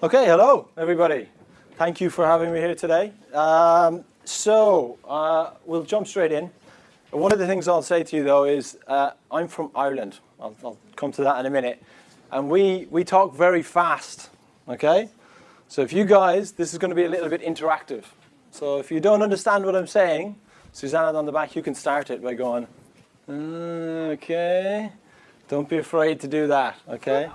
Okay, hello everybody. Thank you for having me here today. Um, so uh, we'll jump straight in. One of the things I'll say to you though is uh, I'm from Ireland. I'll, I'll, come to that in a minute. And we, we talk very fast, okay? So if you guys, this is going to be a little bit interactive. So if you don't understand what I'm saying, Susanna on the back, you can start it by going, okay. Don't be afraid to do that, okay?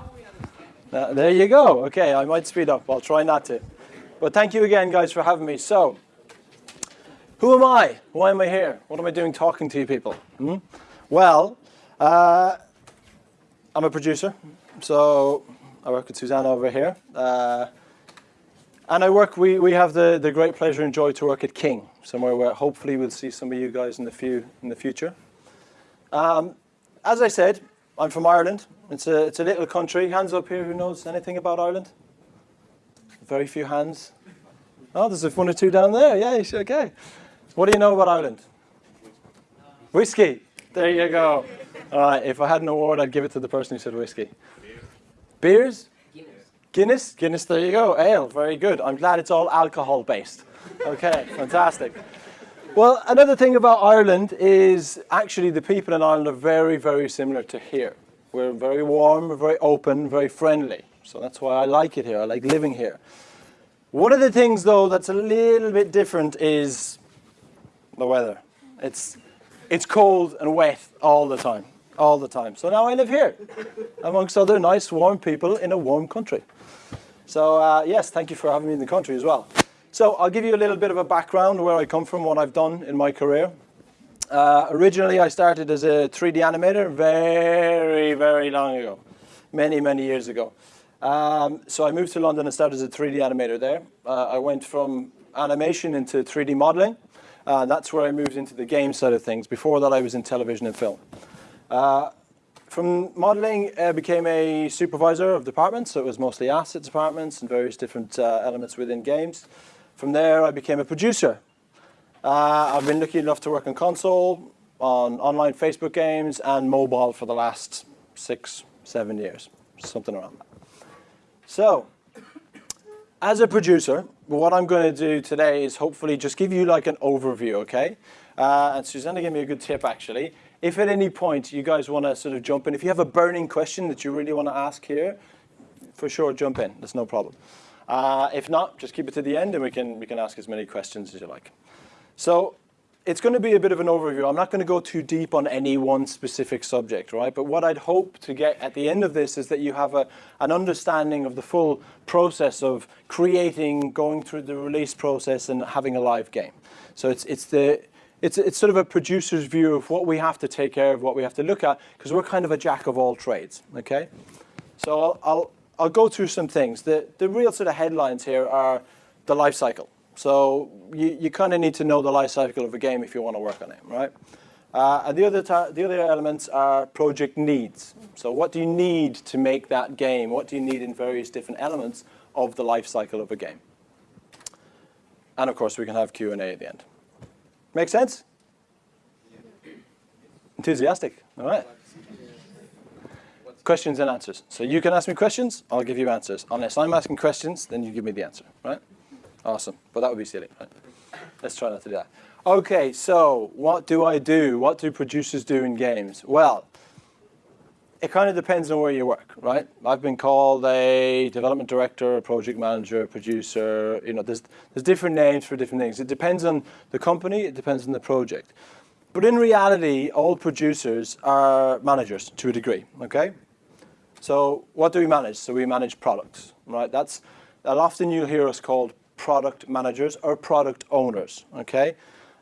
Uh, there you go. Okay, I might speed up. I'll try not to. But thank you again, guys, for having me. So, who am I? Why am I here? What am I doing talking to you people? Hmm? Well, uh, I'm a producer. So I work with Susanna over here. Uh, and I work, we, we have the, the great pleasure and joy to work at King, somewhere where hopefully we'll see some of you guys in the, few, in the future. Um, as I said, I'm from Ireland. It's a, it's a little country. Hands up here who knows anything about Ireland? Very few hands. Oh, there's one or two down there. Yeah, okay. What do you know about Ireland? Whiskey. There you go. All right, if I had an award, I'd give it to the person who said whiskey. Beers? Guinness, Guinness, Guinness, there you go. Ale, very good. I'm glad it's all alcohol based. Okay, fantastic. Well, another thing about Ireland is actually the people in Ireland are very, very similar to here. We're very warm, very open, very friendly. So that's why I like it here. I like living here. One of the things, though, that's a little bit different is the weather. It's, it's cold and wet all the time, all the time. So now I live here amongst other nice, warm people in a warm country. So uh, yes, thank you for having me in the country as well. So I'll give you a little bit of a background where I come from, what I've done in my career. Uh, originally, I started as a 3D animator very, very long ago, many, many years ago. Um, so I moved to London and started as a 3D animator there. Uh, I went from animation into 3D modeling. Uh, that's where I moved into the game side of things. Before that, I was in television and film. Uh, from modeling, I uh, became a supervisor of departments, so it was mostly assets departments and various different uh, elements within games. From there, I became a producer. Uh, I've been lucky enough to work on console, on online Facebook games, and mobile for the last six, seven years, something around that. So, as a producer, what I'm going to do today is hopefully just give you like an overview, okay? Uh, and Susanna gave me a good tip, actually if at any point you guys want to sort of jump in, if you have a burning question that you really want to ask here, for sure, jump in. That's no problem. Uh, if not, just keep it to the end and we can, we can ask as many questions as you like. So it's going to be a bit of an overview. I'm not going to go too deep on any one specific subject, right? But what I'd hope to get at the end of this is that you have a, an understanding of the full process of creating, going through the release process and having a live game. So it's, it's the it's, it's sort of a producer's view of what we have to take care of, what we have to look at, because we're kind of a jack of all trades, okay? So I'll, I'll, I'll go through some things. The, the real sort of headlines here are the life cycle. So you, you kind of need to know the life cycle of a game if you want to work on it, right? Uh, and the other, the other elements are project needs. So what do you need to make that game? What do you need in various different elements of the life cycle of a game? And of course, we can have Q&A at the end. Make sense? Enthusiastic, all right. Questions and answers. So you can ask me questions, I'll give you answers. Unless I'm asking questions, then you give me the answer, right? Awesome, but that would be silly, right? Let's try not to do that. Okay, so what do I do? What do producers do in games? Well, it kind of depends on where you work, right? I've been called a development director, a project manager, a producer. You know, there's there's different names for different things. It depends on the company. It depends on the project. But in reality, all producers are managers to a degree. Okay. So what do we manage? So we manage products, right? That's that often you'll hear us called product managers or product owners. Okay.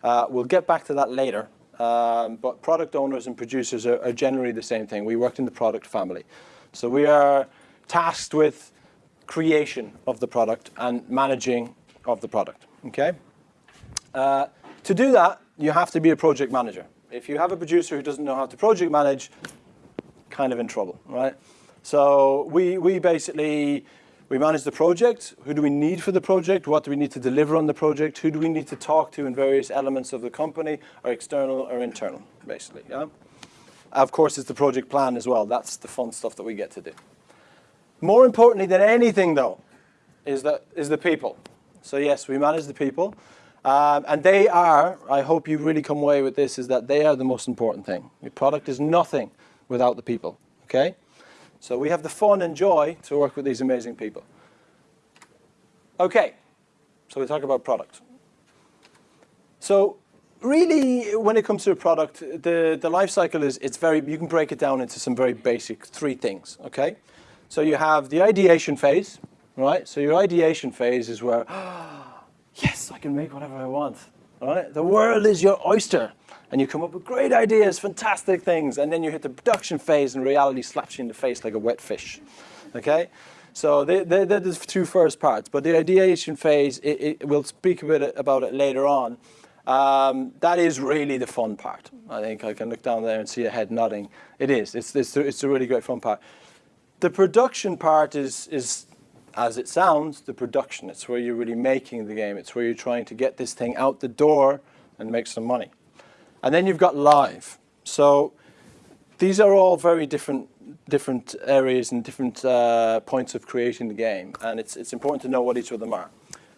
Uh, we'll get back to that later um, but product owners and producers are, are, generally the same thing. We worked in the product family. So we are tasked with creation of the product and managing of the product, okay? Uh, to do that, you have to be a project manager. If you have a producer who doesn't know how to project manage, kind of in trouble, right? So we, we basically we manage the project. Who do we need for the project? What do we need to deliver on the project? Who do we need to talk to in various elements of the company, or external or internal, basically. Yeah? Of course, it's the project plan as well. That's the fun stuff that we get to do. More importantly than anything, though, is the, is the people. So yes, we manage the people. Um, and they are, I hope you really come away with this, is that they are the most important thing. Your product is nothing without the people, okay? So we have the fun and joy to work with these amazing people. Okay, so we talk about product. So really, when it comes to a product, the, the life cycle is, it's very, you can break it down into some very basic three things, okay? So you have the ideation phase, right? So your ideation phase is where, yes, I can make whatever I want, right? The world is your oyster. And you come up with great ideas, fantastic things, and then you hit the production phase and reality slaps you in the face like a wet fish, okay? So they're, they're, they're the two first parts, but the ideation phase, it, it, we'll speak a bit about it later on. Um, that is really the fun part. I think I can look down there and see a head nodding. It is. It's, it's, it's a really great fun part. The production part is, is, as it sounds, the production. It's where you're really making the game. It's where you're trying to get this thing out the door and make some money. And then you've got live. So these are all very different different areas and different uh, points of creating the game. And it's, it's important to know what each of them are.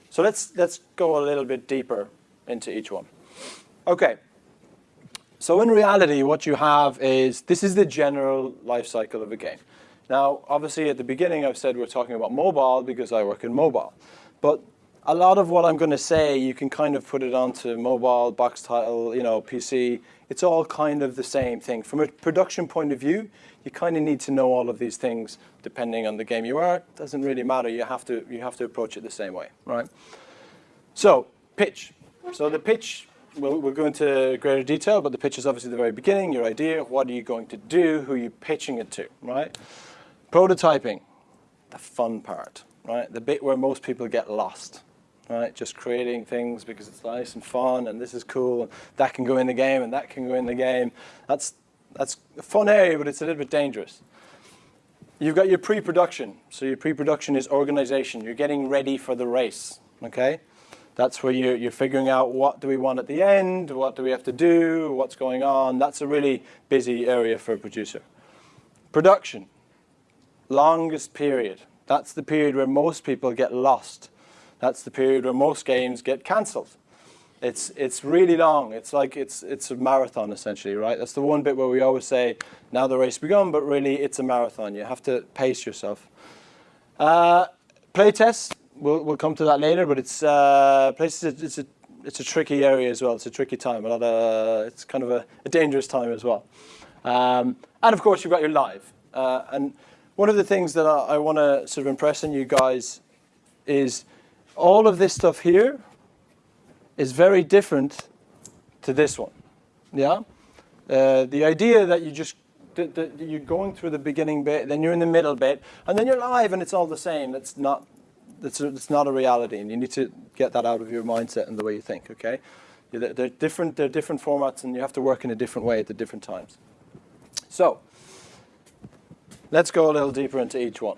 So let's, let's go a little bit deeper into each one. Okay. So in reality, what you have is, this is the general life cycle of a game. Now, obviously at the beginning I've said we're talking about mobile because I work in mobile. But a lot of what I'm going to say, you can kind of put it onto mobile, box title, you know, PC. It's all kind of the same thing. From a production point of view, you kind of need to know all of these things depending on the game you are. It doesn't really matter. You have to, you have to approach it the same way, right? So, pitch. So the pitch, we'll, we'll go into greater detail, but the pitch is obviously the very beginning, your idea, what are you going to do, who are you pitching it to, right? Prototyping, the fun part, right? The bit where most people get lost, right? Just creating things because it's nice and fun and this is cool. And that can go in the game and that can go in the game. That's, that's a fun area, but it's a little bit dangerous. You've got your pre-production. So your pre-production is organization. You're getting ready for the race, okay? That's where you're, you're figuring out what do we want at the end, what do we have to do, what's going on. That's a really busy area for a producer. Production, longest period. That's the period where most people get lost. That's the period where most games get cancelled. It's, it's really long. It's like it's, it's a marathon, essentially, right? That's the one bit where we always say, now the race begun, but really it's a marathon. You have to pace yourself. Uh, playtest, we'll, we'll come to that later, but it's, uh, it's a, it's a tricky area as well. It's a tricky time. A lot of, it's kind of a, a dangerous time as well. Um, and of course, you've got your live. Uh, and one of the things that I, I want to sort of impress on you guys is all of this stuff here is very different to this one. Yeah? Uh, the idea that you just that, you're going through the beginning bit, then you're in the middle bit, and then you're live and it's all the same. That's not that's a, that's not a reality, and you need to get that out of your mindset and the way you think. Okay, they're different. They're different formats, and you have to work in a different way at the different times. So let's go a little deeper into each one.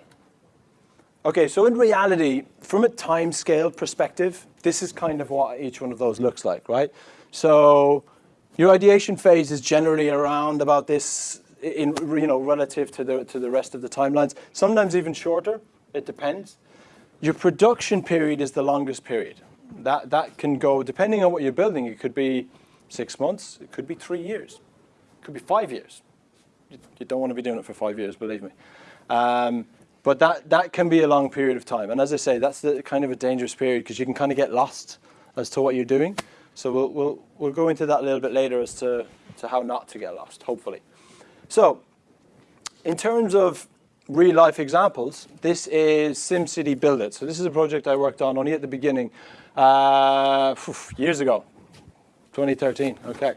Okay, so in reality, from a time scale perspective, this is kind of what each one of those looks like, right? So your ideation phase is generally around about this in, you know, relative to the, to the rest of the timelines, sometimes even shorter, it depends. Your production period is the longest period. That, that can go, depending on what you're building, it could be six months, it could be three years, it could be five years. You, don't want to be doing it for five years, believe me. Um, but that, that can be a long period of time. And as I say, that's the kind of a dangerous period because you can kind of get lost as to what you're doing. So we'll, we'll, we'll go into that a little bit later as to, to how not to get lost, hopefully. So in terms of real life examples, this is SimCity Build It. So this is a project I worked on only at the beginning, uh, years ago, 2013, okay.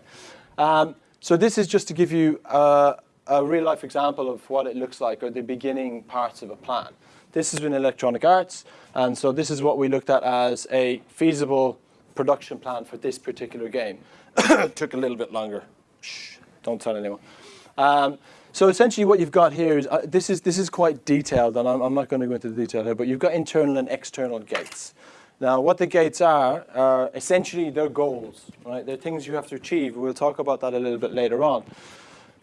Um, so this is just to give you uh, a real life example of what it looks like or the beginning parts of a plan. This is in Electronic Arts, and so this is what we looked at as a feasible production plan for this particular game. Took a little bit longer. Shh, don't tell anyone. Um, so essentially what you've got here is, uh, this is, this is quite detailed, and I'm, I'm not going to go into the detail here, but you've got internal and external gates. Now, what the gates are, are essentially their goals, right? They're things you have to achieve. We'll talk about that a little bit later on.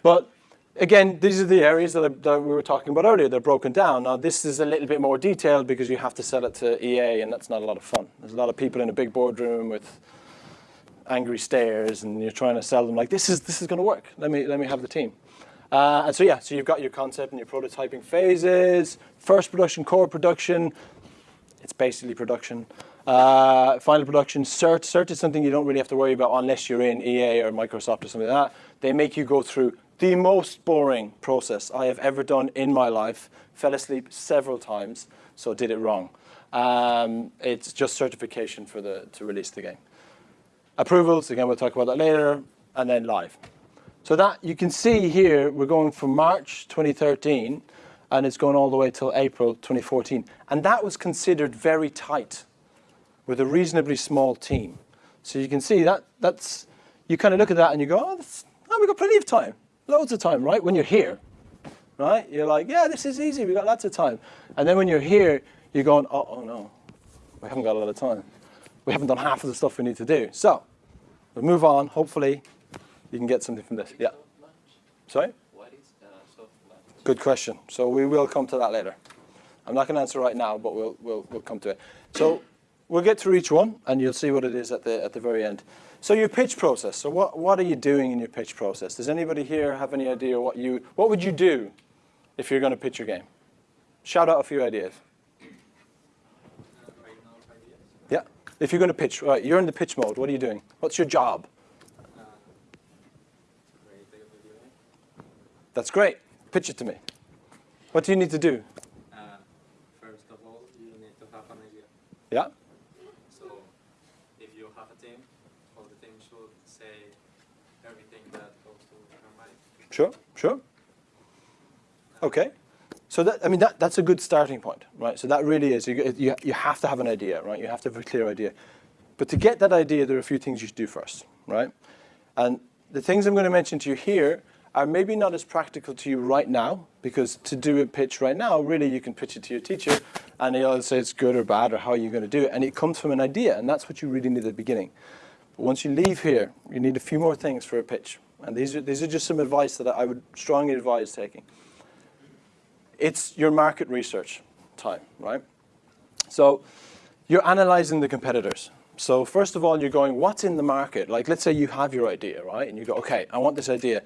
But again, these are the areas that, that, we were talking about earlier. They're broken down. Now, this is a little bit more detailed because you have to sell it to EA, and that's not a lot of fun. There's a lot of people in a big boardroom with angry stares, and you're trying to sell them like, this is, this is going to work. Let me, let me have the team. Uh, and so, yeah, so you've got your concept and your prototyping phases, first production, core production. It's basically production. Uh, final production, cert. Cert is something you don't really have to worry about unless you're in EA or Microsoft or something like that. They make you go through the most boring process I have ever done in my life. Fell asleep several times, so did it wrong. Um, it's just certification for the to release the game. Approvals, again, we'll talk about that later, and then live. So that you can see here, we're going from March 2013, and it's going all the way till April 2014. And that was considered very tight with a reasonably small team. So you can see that that's, you kind of look at that and you go, oh, oh, we've got plenty of time, loads of time, right? When you're here, right? You're like, yeah, this is easy, we've got lots of time. And then when you're here, you're going, oh, oh no, we haven't got a lot of time. We haven't done half of the stuff we need to do. So we'll move on, hopefully you can get something from this. Yeah. Sorry? Good question. So we will come to that later. I'm not going to answer right now, but we'll, we'll, we'll come to it. So we'll get through each one, and you'll see what it is at the, at the very end. So your pitch process. So what, what are you doing in your pitch process? Does anybody here have any idea what you, what would you do if you're going to pitch your game? Shout out a few ideas. Yeah. If you're going to pitch, right, you're in the pitch mode. What are you doing? What's your job? That's great. Pitch it to me. What do you need to do? Uh, first of all, you need to have an idea. Yeah. Sure, sure. Okay. So that, I mean, that, that's a good starting point, right? So that really is, you, you, you have to have an idea, right? You have to have a clear idea. But to get that idea, there are a few things you should do first, right? And the things I'm going to mention to you here are maybe not as practical to you right now, because to do a pitch right now, really you can pitch it to your teacher, and he'll say it's good or bad, or how are you're going to do it, and it comes from an idea, and that's what you really need at the beginning. But once you leave here, you need a few more things for a pitch, and these are, these are just some advice that I would strongly advise taking. It's your market research time, right? So you're analyzing the competitors. So first of all, you're going, what's in the market? Like, let's say you have your idea, right? And you go, okay, I want this idea.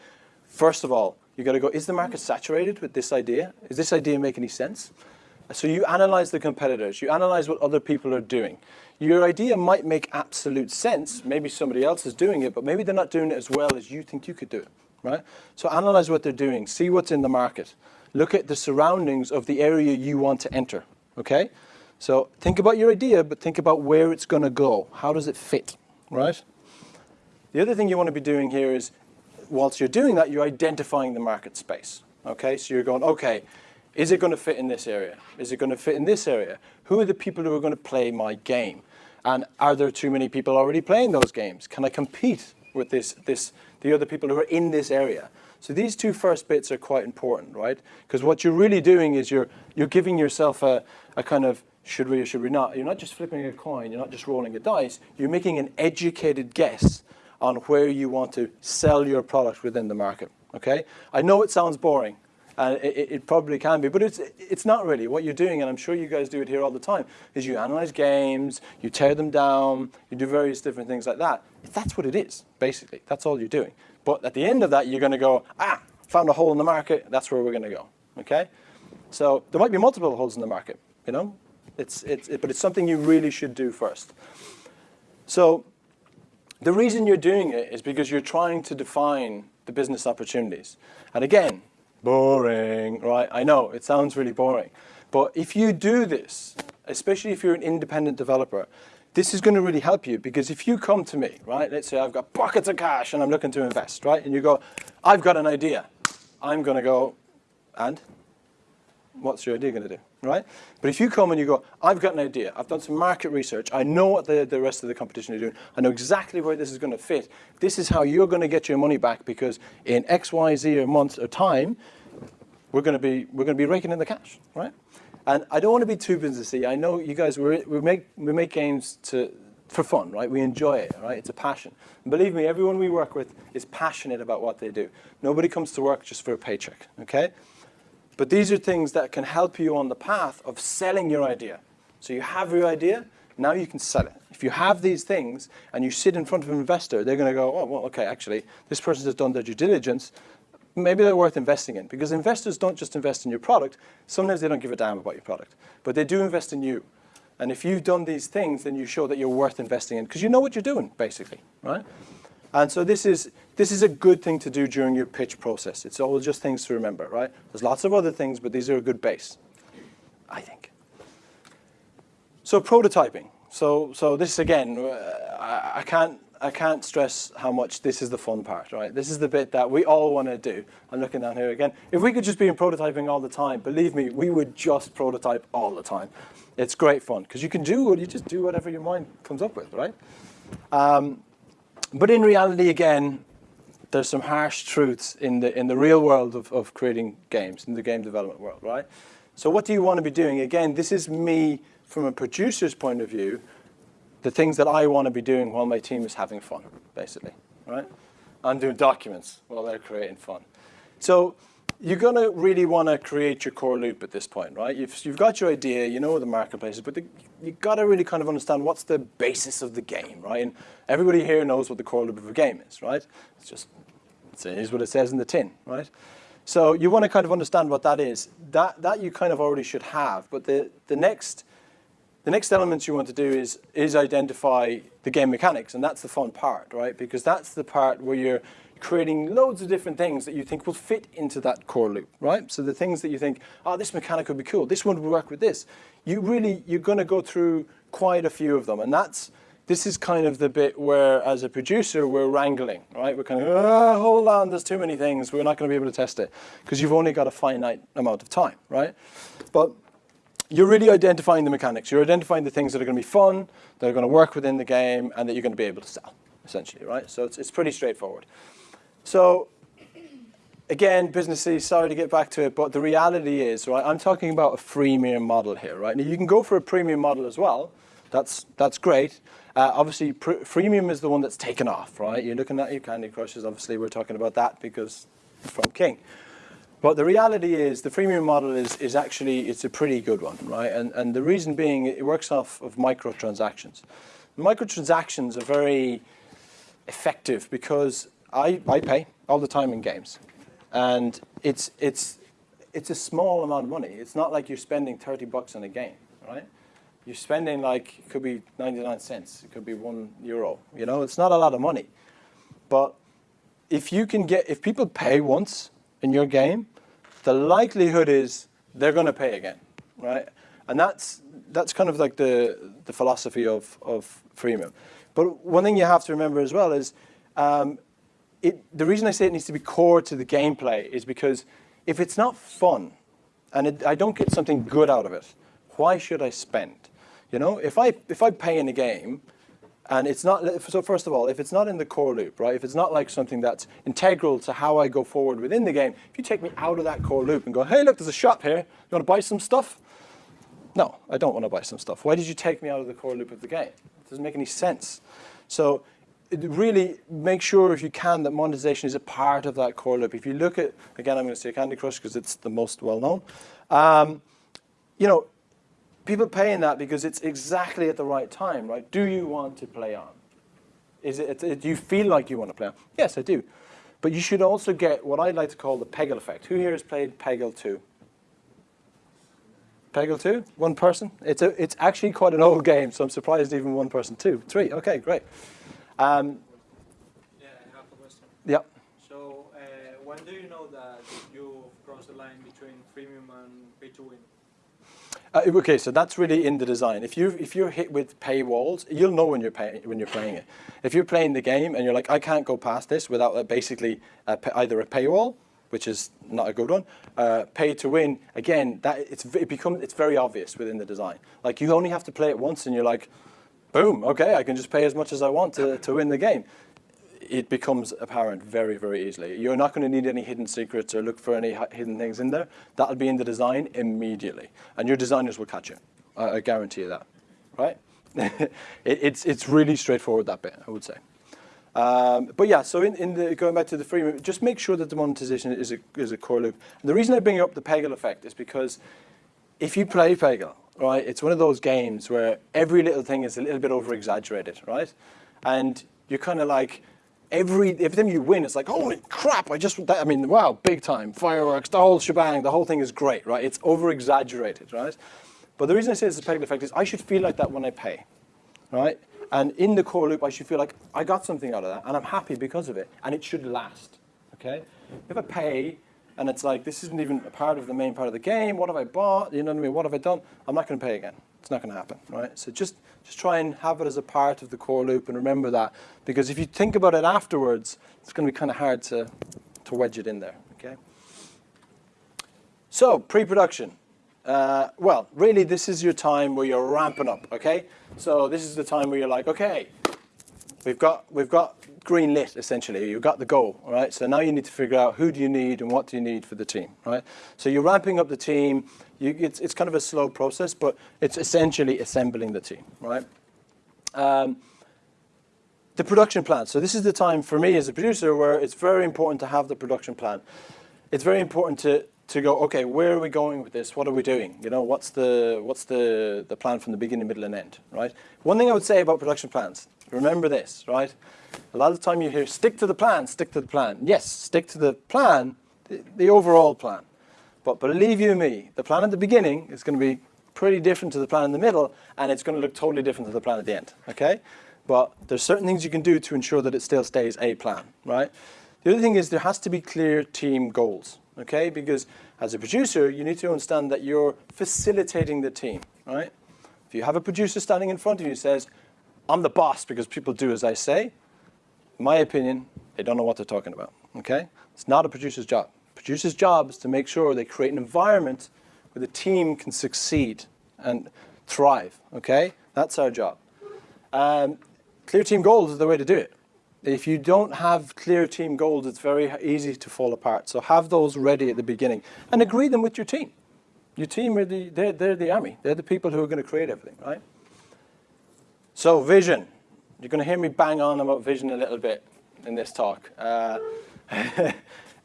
First of all, you got to go, is the market saturated with this idea? Is this idea make any sense? So you analyze the competitors. You analyze what other people are doing. Your idea might make absolute sense. Maybe somebody else is doing it, but maybe they're not doing it as well as you think you could do it, right? So analyze what they're doing. See what's in the market. Look at the surroundings of the area you want to enter, okay? So think about your idea, but think about where it's going to go. How does it fit, right? The other thing you want to be doing here is, whilst you're doing that, you're identifying the market space, okay? So you're going, okay, is it going to fit in this area? Is it going to fit in this area? Who are the people who are going to play my game? And are there too many people already playing those games? Can I compete with this, this, the other people who are in this area? So these two first bits are quite important, right? Because what you're really doing is you're, you're giving yourself a, a kind of should we or should we not. You're not just flipping a coin, you're not just rolling a dice, you're making an educated guess on where you want to sell your product within the market, okay? I know it sounds boring, and it, it, probably can be, but it's, it's not really. What you're doing, and I'm sure you guys do it here all the time, is you analyze games, you tear them down, you do various different things like that. That's what it is, basically. That's all you're doing. But at the end of that, you're going to go, ah, found a hole in the market, that's where we're going to go, okay? So there might be multiple holes in the market, you know? It's, it's, it, but it's something you really should do first. So the reason you're doing it is because you're trying to define the business opportunities. And again, boring, right? I know, it sounds really boring. But if you do this, especially if you're an independent developer, this is going to really help you because if you come to me, right, let's say I've got buckets of cash and I'm looking to invest, right, and you go, I've got an idea. I'm going to go, and? What's your idea going to do, right? But if you come and you go, I've got an idea, I've done some market research, I know what the, the rest of the competition are doing, I know exactly where this is going to fit, this is how you're going to get your money back because in X, Y, Z or months or time, we're going to be, we're going to be raking in the cash, right? And I don't want to be too businessy. I know you guys, we we make, we make games to, for fun, right? We enjoy it, right? It's a passion. And believe me, everyone we work with is passionate about what they do. Nobody comes to work just for a paycheck, okay? But these are things that can help you on the path of selling your idea. So you have your idea, now you can sell it. If you have these things and you sit in front of an investor, they're going to go, oh, well, okay, actually, this person has done their due diligence. Maybe they're worth investing in because investors don't just invest in your product. Sometimes they don't give a damn about your product, but they do invest in you. And if you've done these things, then you show that you're worth investing in because you know what you're doing, basically, right? And so this is, this is a good thing to do during your pitch process. It's all just things to remember, right? There's lots of other things, but these are a good base, I think. So prototyping. So, so this again, uh, I, can't I can't stress how much this is the fun part, right? This is the bit that we all want to do. I'm looking down here again. If we could just be in prototyping all the time, believe me, we would just prototype all the time. It's great fun because you can do you just do whatever your mind comes up with, right? Um, but in reality, again, there's some harsh truths in the in the real world of, of creating games, in the game development world, right? So what do you want to be doing? Again, this is me from a producer's point of view, the things that I want to be doing while my team is having fun, basically, right? I'm doing documents while they're creating fun. So you're going to really want to create your core loop at this point, right? You've, you've got your idea, you know what the marketplace is, but the, you've got to really kind of understand what's the basis of the game, right? And everybody here knows what the core loop of a game is, right? It's just, it is what it says in the tin, right? So you want to kind of understand what that is. That, that you kind of already should have, but the, the next the next element you want to do is, is identify the game mechanics, and that's the fun part, right? Because that's the part where you're creating loads of different things that you think will fit into that core loop, right? So the things that you think, oh, this mechanic would be cool, this one would work with this. You really, you're going to go through quite a few of them, and that's, this is kind of the bit where, as a producer, we're wrangling, right? We're kind of, oh, hold on, there's too many things, we're not going to be able to test it, because you've only got a finite amount of time, right? But you're really identifying the mechanics. You're identifying the things that are going to be fun, that are going to work within the game, and that you're going to be able to sell, essentially, right? So it's, it's pretty straightforward. So again, businesses, sorry to get back to it, but the reality is, right, I'm talking about a freemium model here, right? Now you can go for a premium model as well. That's, that's great. Uh, obviously, freemium is the one that's taken off, right? You're looking at your Candy Crushes, obviously we're talking about that because from King. But the reality is the freemium model is, is actually, it's a pretty good one, right? And, and the reason being it works off of microtransactions. Microtransactions are very effective because I, I pay all the time in games. And it's, it's, it's a small amount of money. It's not like you're spending 30 bucks on a game, right? You're spending like, it could be 99 cents, it could be one euro, you know? It's not a lot of money. But if you can get, if people pay once, in your game, the likelihood is they're going to pay again, right? And that's that's kind of like the the philosophy of of freemium. But one thing you have to remember as well is um, it, the reason I say it needs to be core to the gameplay is because if it's not fun and it, I don't get something good out of it, why should I spend? You know, if I if I pay in a game and it's not, so first of all, if it's not in the core loop, right, if it's not like something that's integral to how I go forward within the game, if you take me out of that core loop and go, hey, look, there's a shop here, you want to buy some stuff? No, I don't want to buy some stuff. Why did you take me out of the core loop of the game? It doesn't make any sense. So really make sure if you can that monetization is a part of that core loop. If you look at, again, I'm going to say Candy Crush because it's the most well known. Um, you know, people paying that because it's exactly at the right time, right? Do you want to play on? Is it, do you feel like you want to play on? Yes, I do. But you should also get what I'd like to call the Peggle effect. Who here has played Peggle 2? Peggle 2? One person? It's, a, it's actually quite an old game, so I'm surprised even one person. Two, three, okay, great. Um, yeah, I have a question. Yeah. So, uh, when do you know that you've crossed the line between freemium and pay to win? Uh, okay, so that's really in the design. If you if you're hit with paywalls, you'll know when you're pay, when you're playing it. If you're playing the game and you're like, I can't go past this without uh, basically uh, either a paywall, which is not a good one, uh, pay to win. Again, that it's it becomes it's very obvious within the design. Like you only have to play it once, and you're like, boom, okay, I can just pay as much as I want to to win the game it becomes apparent very, very easily. You're not going to need any hidden secrets or look for any hidden things in there. That'll be in the design immediately. And your designers will catch it. I, I guarantee you that, right? it, it's, it's really straightforward, that bit, I would say. Um, but yeah, so in, in the, going back to the freemium, just make sure that the monetization is a, is a core loop. And the reason I bring up the Peggle effect is because if you play Peggle, right, it's one of those games where every little thing is a little bit over exaggerated, right? And you're kind of like, every every time you win, it's like, holy crap! I just, I mean, wow, big time, fireworks, the whole shebang, the whole thing is great, right? It's over exaggerated, right? But the reason I say it's a Peggle effect is I should feel like that when I pay, right? And in the core loop, I should feel like I got something out of that, and I'm happy because of it, and it should last, okay? If I pay, and it's like, this isn't even a part of the main part of the game, what have I bought, you know what I mean, what have I done? I'm not gonna pay again. It's not gonna happen, right? So just, just try and have it as a part of the core loop and remember that, because if you think about it afterwards, it's gonna be kind of hard to, to wedge it in there, okay? So, pre-production. Uh, well, really, this is your time where you're ramping up. Okay, so this is the time where you're like, okay, we've got we've got green lit essentially. You've got the goal, all right? So now you need to figure out who do you need and what do you need for the team, right? So you're ramping up the team. You, it's it's kind of a slow process, but it's essentially assembling the team, right? Um, the production plan. So this is the time for me as a producer where it's very important to have the production plan. It's very important to to go, okay, where are we going with this? What are we doing? You know, what's the what's the the plan from the beginning, middle, and end, right? One thing I would say about production plans, remember this, right? A lot of the time you hear, stick to the plan, stick to the plan. Yes, stick to the plan, the, the overall plan. But believe you me, the plan at the beginning is going to be pretty different to the plan in the middle, and it's going to look totally different to the plan at the end, okay? But there's certain things you can do to ensure that it still stays a plan, right? The other thing is there has to be clear team goals, okay? Because as a producer, you need to understand that you're facilitating the team, right? If you have a producer standing in front of you who says, I'm the boss because people do as I say, my opinion, they don't know what they're talking about, okay? It's not a producer's job. Producer's job is to make sure they create an environment where the team can succeed and thrive, okay? That's our job. Um, clear team goals is the way to do it if you don't have clear team goals, it's very easy to fall apart. So have those ready at the beginning and agree them with your team. Your team are the, they're, they're the army. They're the people who are going to create everything, right? So vision. You're going to hear me bang on about vision a little bit in this talk. Uh,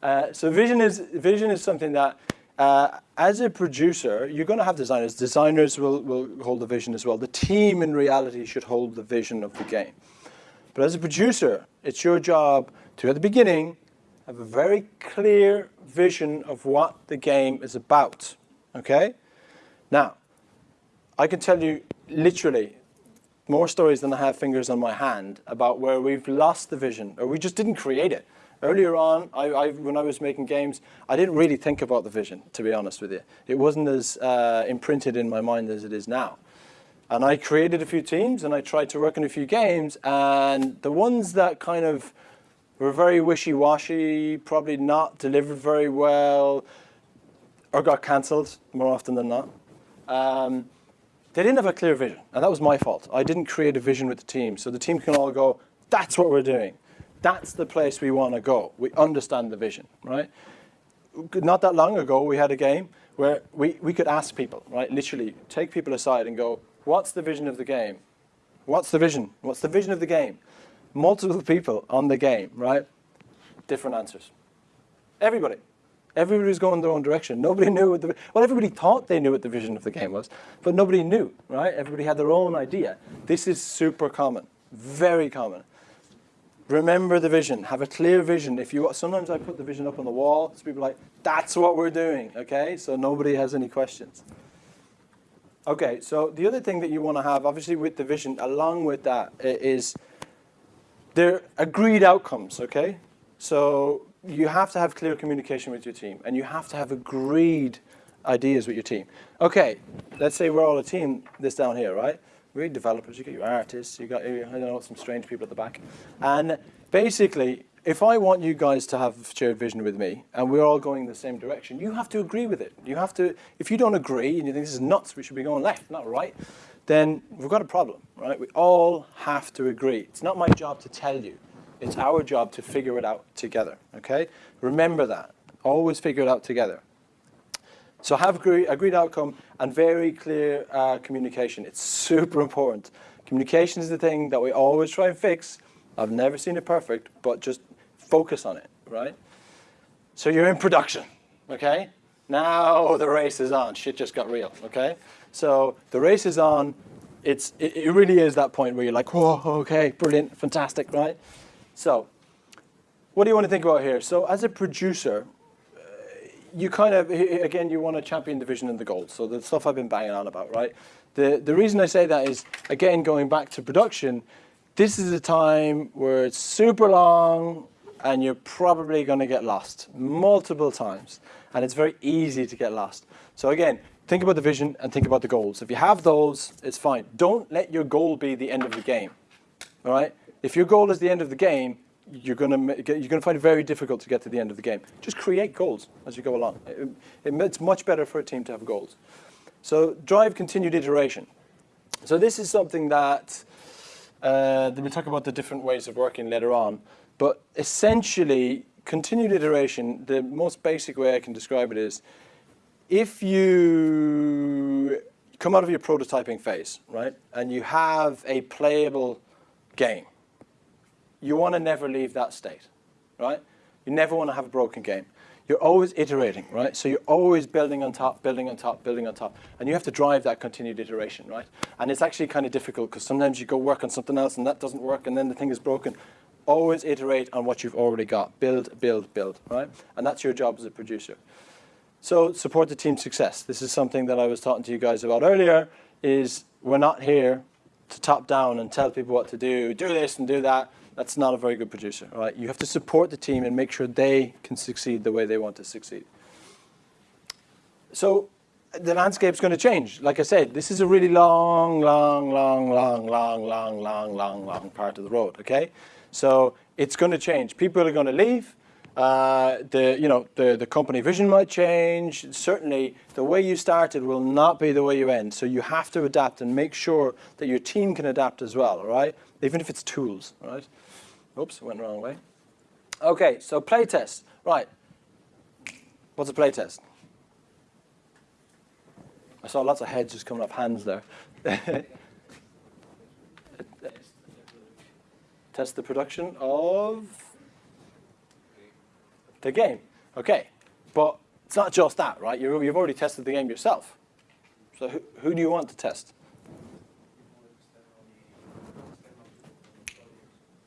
uh, so vision is, vision is something that uh, as a producer, you're going to have designers. Designers will, will hold the vision as well. The team in reality should hold the vision of the game. But as a producer, it's your job to, at the beginning, have a very clear vision of what the game is about, okay? Now, I can tell you literally more stories than I have fingers on my hand about where we've lost the vision or we just didn't create it. Earlier on, I, I, when I was making games, I didn't really think about the vision, to be honest with you. It wasn't as uh, imprinted in my mind as it is now. And I created a few teams and I tried to work on a few games and the ones that kind of were very wishy-washy, probably not delivered very well, or got cancelled more often than not. Um, they didn't have a clear vision, and that was my fault. I didn't create a vision with the team, so the team can all go, that's what we're doing. That's the place we want to go. We understand the vision, right? Not that long ago, we had a game where we, we could ask people, right? Literally, take people aside and go, What's the vision of the game? What's the vision? What's the vision of the game? Multiple people on the game, right? Different answers. Everybody. Everybody was going their own direction. Nobody knew what the, well, everybody thought they knew what the vision of the game was, but nobody knew, right? Everybody had their own idea. This is super common, very common. Remember the vision, have a clear vision. If you, sometimes I put the vision up on the wall, so people are like, that's what we're doing, okay? So nobody has any questions. Okay, so the other thing that you want to have, obviously with the vision, along with that, is their agreed outcomes, okay? So you have to have clear communication with your team, and you have to have agreed ideas with your team. Okay, let's say we're all a team, this down here, right? We're developers, you got your artists, you got, I don't know, some strange people at the back. And basically, if I want you guys to have shared vision with me and we're all going the same direction, you have to agree with it. You have to, if you don't agree and you think this is nuts, we should be going left, not right, then we've got a problem, right? We all have to agree. It's not my job to tell you. It's our job to figure it out together, okay? Remember that. Always figure it out together. So have agree, agreed outcome and very clear uh, communication. It's super important Communication is the thing that we always try and fix. I've never seen it perfect, but just focus on it, right? So you're in production, okay? Now the race is on. Shit just got real, okay? So the race is on. It's, it, it really is that point where you're like, whoa, okay, brilliant, fantastic, right? So what do you want to think about here? So as a producer, uh, you kind of, again, you want to champion the vision and the goals. So the stuff I've been banging on about, right? The, the reason I say that is, again, going back to production, this is a time where it's super long and you're probably going to get lost multiple times. And it's very easy to get lost. So again, think about the vision and think about the goals. If you have those, it's fine. Don't let your goal be the end of the game. All right? If your goal is the end of the game, you're going to you're going to find it very difficult to get to the end of the game. Just create goals as you go along. It, it, it's much better for a team to have goals. So drive continued iteration. So this is something that uh, we'll talk about the different ways of working later on. But essentially, continued iteration, the most basic way I can describe it is, if you come out of your prototyping phase, right, and you have a playable game, you want to never leave that state, right? You never want to have a broken game. You're always iterating, right? So you're always building on top, building on top, building on top. And you have to drive that continued iteration, right? And it's actually kind of difficult because sometimes you go work on something else and that doesn't work and then the thing is broken. Always iterate on what you've already got. Build, build, build, right? And that's your job as a producer. So support the team's success. This is something that I was talking to you guys about earlier, is we're not here to top down and tell people what to do, do this and do that. That's not a very good producer, right? You have to support the team and make sure they can succeed the way they want to succeed. So the landscape's going to change. Like I said, this is a really long, long, long, long, long, long, long, long, long part of the road, okay? So it's going to change. People are going to leave. Uh, the you know the the company vision might change. Certainly, the way you started will not be the way you end. So you have to adapt and make sure that your team can adapt as well. All right, even if it's tools. All right. Oops, went the wrong way. Okay, so playtest. Right. What's a playtest? I saw lots of heads just coming up, hands there. Test the production of the game. Okay, but it's not just that, right? you have already tested the game yourself. So who, who do you want to test?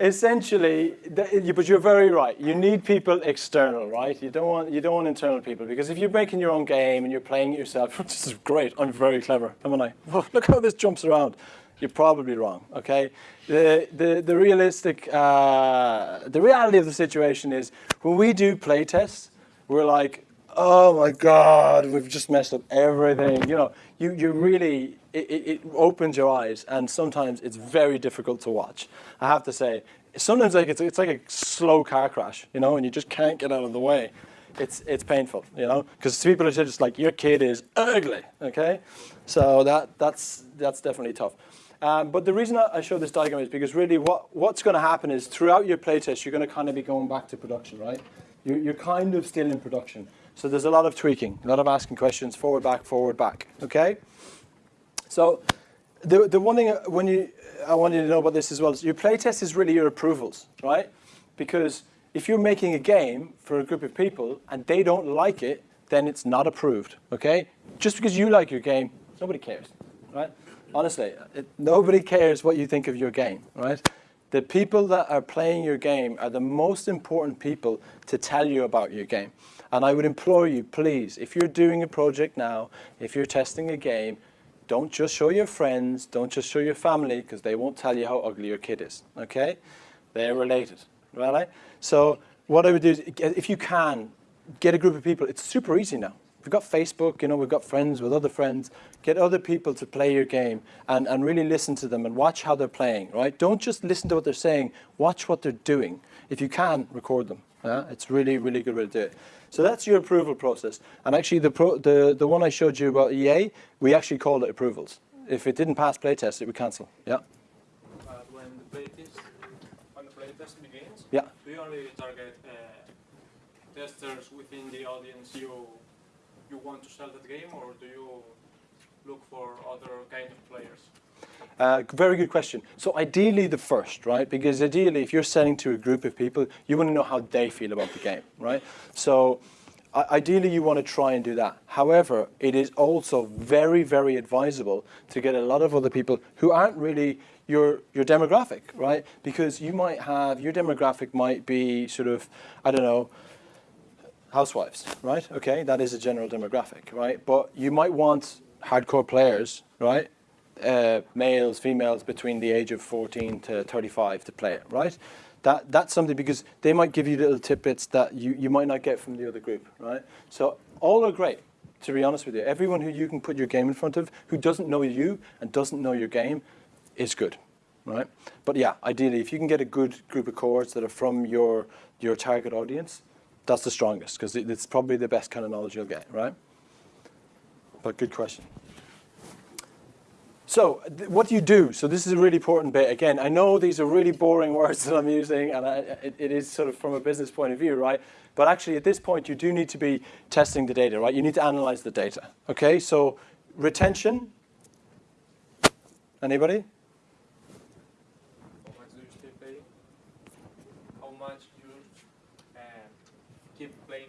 essentially, but you're very right. You need people external, right? You don't want you don't want internal people because if you're making your own game and you're playing it yourself, this is great. I'm very clever, haven't I? look how this jumps around. You're probably wrong. Okay. The the the realistic uh, the reality of the situation is when we do play tests, we're like, oh my God, we've just messed up everything. You know, you, you really, it, it, opens your eyes and sometimes it's very difficult to watch. I have to say, sometimes like it's, it's like a slow car crash, you know, and you just can't get out of the way. It's, it's painful, you know, because people are just like, your kid is ugly, okay? So that, that's, that's definitely tough. Um, but the reason I show this diagram is because really what, what's going to happen is throughout your playtest, you're going to kind of be going back to production, right? You're, you're kind of still in production. So there's a lot of tweaking, a lot of asking questions, forward, back, forward, back, okay? So the, the one thing uh, when you, I want you to know about this as well is your playtest is really your approvals, right? Because if you're making a game for a group of people and they don't like it, then it's not approved, okay? Just because you like your game, nobody cares, right? Honestly, it, nobody cares what you think of your game, right? The people that are playing your game are the most important people to tell you about your game. And I would implore you, please, if you're doing a project now, if you're testing a game, don't just show your friends, don't just show your family, because they won't tell you how ugly your kid is, okay? They're related, right? So what I would do is, if you can, get a group of people. It's super easy now. We've got Facebook, you know, we've got friends with other friends. Get other people to play your game and, and really listen to them and watch how they're playing, right? Don't just listen to what they're saying, watch what they're doing. If you can, record them, Yeah, it's really, really good way to do it. So that's your approval process. And actually, the, pro, the, the one I showed you about EA, we actually called it approvals. If it didn't pass playtest, it would cancel. Yeah. But when the playtest, when the playtest begins, Yeah. do you only target uh, testers within the audience you you want to sell that game, or do you look for other kind of players? Uh, very good question. So ideally the first, right? Because ideally if you're selling to a group of people, you want to know how they feel about the game, right? So ideally you want to try and do that. However, it is also very, very advisable to get a lot of other people who aren't really your, your demographic, right? Because you might have, your demographic might be sort of, I don't know, housewives, right? Okay, that is a general demographic, right? But you might want hardcore players, right? Uh, males, females between the age of 14 to 35 to play it, right? That, that's something because they might give you little tidbits that you, you might not get from the other group, right? So all are great, to be honest with you. Everyone who you can put your game in front of who doesn't know you and doesn't know your game is good, right? But yeah, ideally, if you can get a good group of cohorts that are from your, your target audience, that's the strongest because it, it's probably the best kind of knowledge you'll get, right? But good question. So, what do you do? So, this is a really important bit. Again, I know these are really boring words that I'm using, and I, it, it is sort of from a business point of view, right? But actually, at this point, you do need to be testing the data, right? You need to analyze the data. Okay, so retention. Anybody? How much do you uh, keep playing?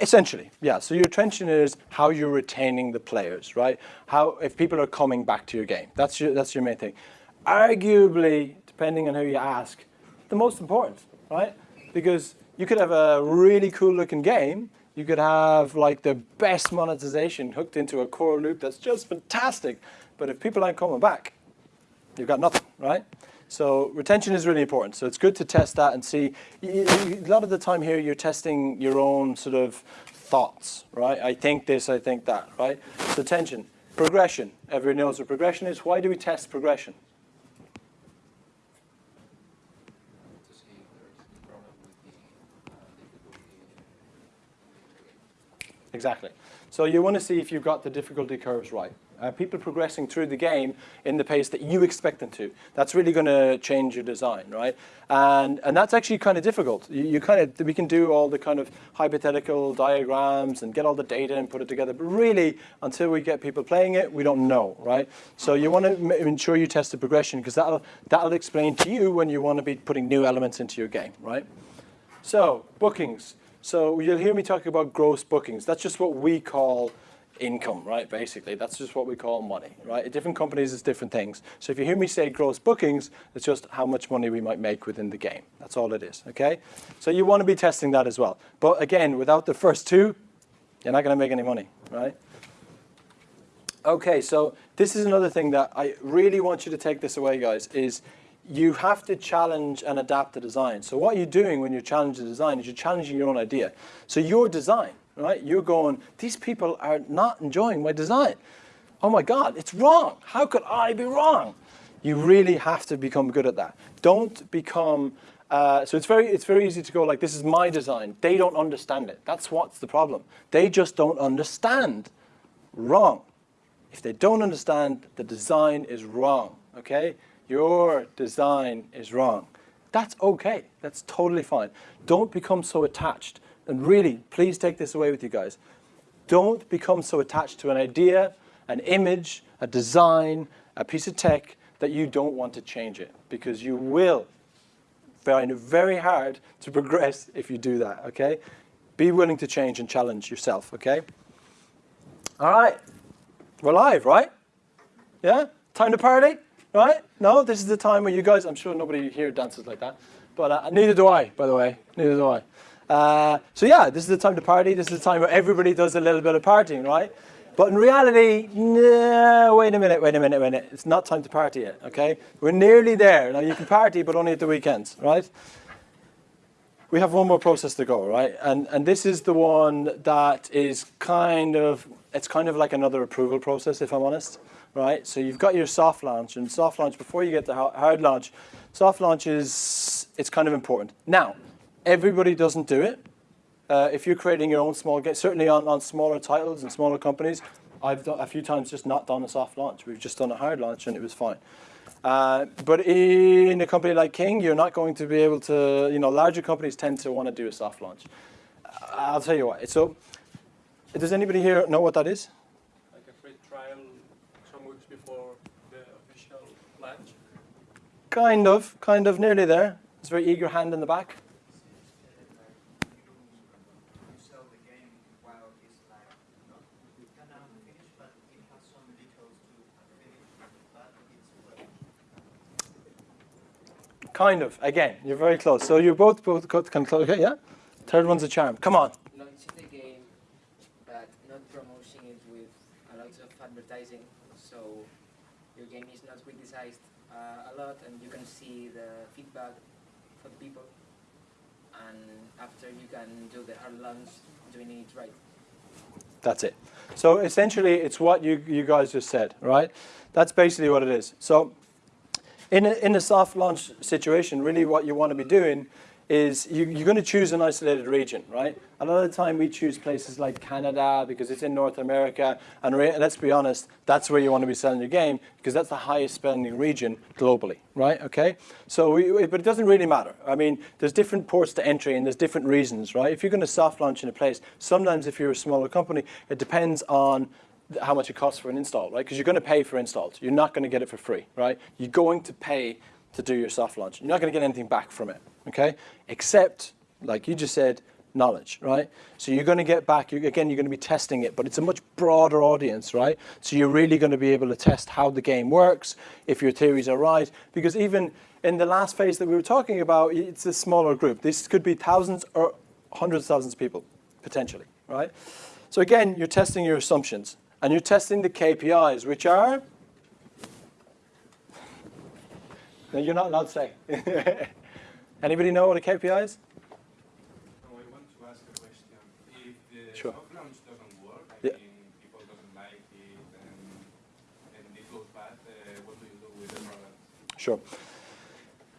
Essentially, yeah. So your attention is how you're retaining the players, right? How if people are coming back to your game. That's your that's your main thing. Arguably, depending on who you ask, the most important, right? Because you could have a really cool looking game. You could have like the best monetization hooked into a core loop that's just fantastic. But if people aren't coming back, you've got nothing, right? So retention is really important. So it's good to test that and see. A lot of the time here, you're testing your own sort of thoughts, right? I think this, I think that, right? So retention, progression. Everyone knows what progression is. Why do we test progression? Exactly. So you want to see if you've got the difficulty curves right. Uh, people progressing through the game in the pace that you expect them to. That's really going to change your design, right? And and that's actually kind of difficult. You, you kind of we can do all the kind of hypothetical diagrams and get all the data and put it together, but really until we get people playing it, we don't know, right? So you want to ensure you test the progression because that'll that'll explain to you when you want to be putting new elements into your game, right? So, bookings. So you'll hear me talking about gross bookings. That's just what we call income, right? Basically, that's just what we call money, right? Different companies, it's different things. So if you hear me say gross bookings, it's just how much money we might make within the game. That's all it is, okay? So you want to be testing that as well. But again, without the first two, you're not going to make any money, right? Okay, so this is another thing that I really want you to take this away, guys, is you have to challenge and adapt the design. So what you're doing when you challenge the design is you're challenging your own idea. So your design, right? You're going, these people are not enjoying my design. Oh my God, it's wrong. How could I be wrong? You really have to become good at that. Don't become uh, so it's very it's very easy to go like this is my design. They don't understand it. That's what's the problem. They just don't understand. Wrong. If they don't understand, the design is wrong. Okay? Your design is wrong. That's okay. That's totally fine. Don't become so attached. And really, please take this away with you guys. Don't become so attached to an idea, an image, a design, a piece of tech that you don't want to change it because you will find it very hard to progress if you do that, okay? Be willing to change and challenge yourself, okay? All right. We're live, right? Yeah? Time to party? Right? No, this is the time where you guys, I'm sure nobody here dances like that, but uh, neither do I, by the way. Neither do I. Uh, so yeah, this is the time to party. This is the time where everybody does a little bit of partying, right? But in reality, no, wait a minute, wait a minute, wait a minute. It's not time to party yet, okay? We're nearly there. Now you can party, but only at the weekends, right? we have one more process to go, right? And and this is the one that is kind of it's kind of like another approval process, if I'm honest, right? So you've got your soft launch, and soft launch before you get ha- hard launch, soft launch is it's kind of important. Now, Everybody doesn't do it. Uh, if you're creating your own small game, certainly on, on smaller titles and smaller companies, I've done a few times just not done a soft launch. We've just done a hard launch and it was fine. Uh, but in a company like King, you're not going to be able to, you know, larger companies tend to want to do a soft launch. I'll tell you what. So, does anybody here know what that is? Like a free trial some weeks before the official launch? Kind of, kind of, nearly there. It's a very eager hand in the back. you sell the game while it's like not kind of finished, but it has some details to finish, but it's well. Kind of. Again, you're very close. So you're both both got can close. Okay, yeah. Third one's a charm. Come on. launching the game, but not promoting it with a lot of advertising. So your game is not criticized uh, a lot, and you can see the feedback for the people. And after you can do the hard launch, doing it right. That's it. So essentially, it's what you, you guys just said, right? That's basically what it is. So in a, in a soft launch situation, really what you want to be doing is you, you're going to choose an isolated region, right? A lot of the time we choose places like Canada because it's in North America, and let's be honest, that's where you want to be selling your game because that's the highest spending region globally, right? Okay, so we, but it doesn't really matter. I mean, there's different ports to entry and there's different reasons, right? If you're going to soft launch in a place, sometimes if you're a smaller company, it depends on how much it costs for an install, right? Because you're going to pay for installs. You're not going to get it for free, right? You're going to pay to do your soft launch. You're not going to get anything back from it, okay? Except, like you just said, knowledge, right? So you're going to get back, you, again, you're going to be testing it, but it's a much broader audience, right? So you're really going to be able to test how the game works, if your theories are right, because even in the last phase that we were talking about, it's a smaller group. This could be thousands or hundreds of thousands of people, potentially, right? So again, you're testing your assumptions, and you're testing the KPIs, which are no, you're not allowed to say. Anybody know what a KPI is? No, I want to ask a question. If the Sure. soft launch doesn't work, I Yeah. mean, people doesn't like it and, and it goes bad, uh, what do you do with the product? Sure.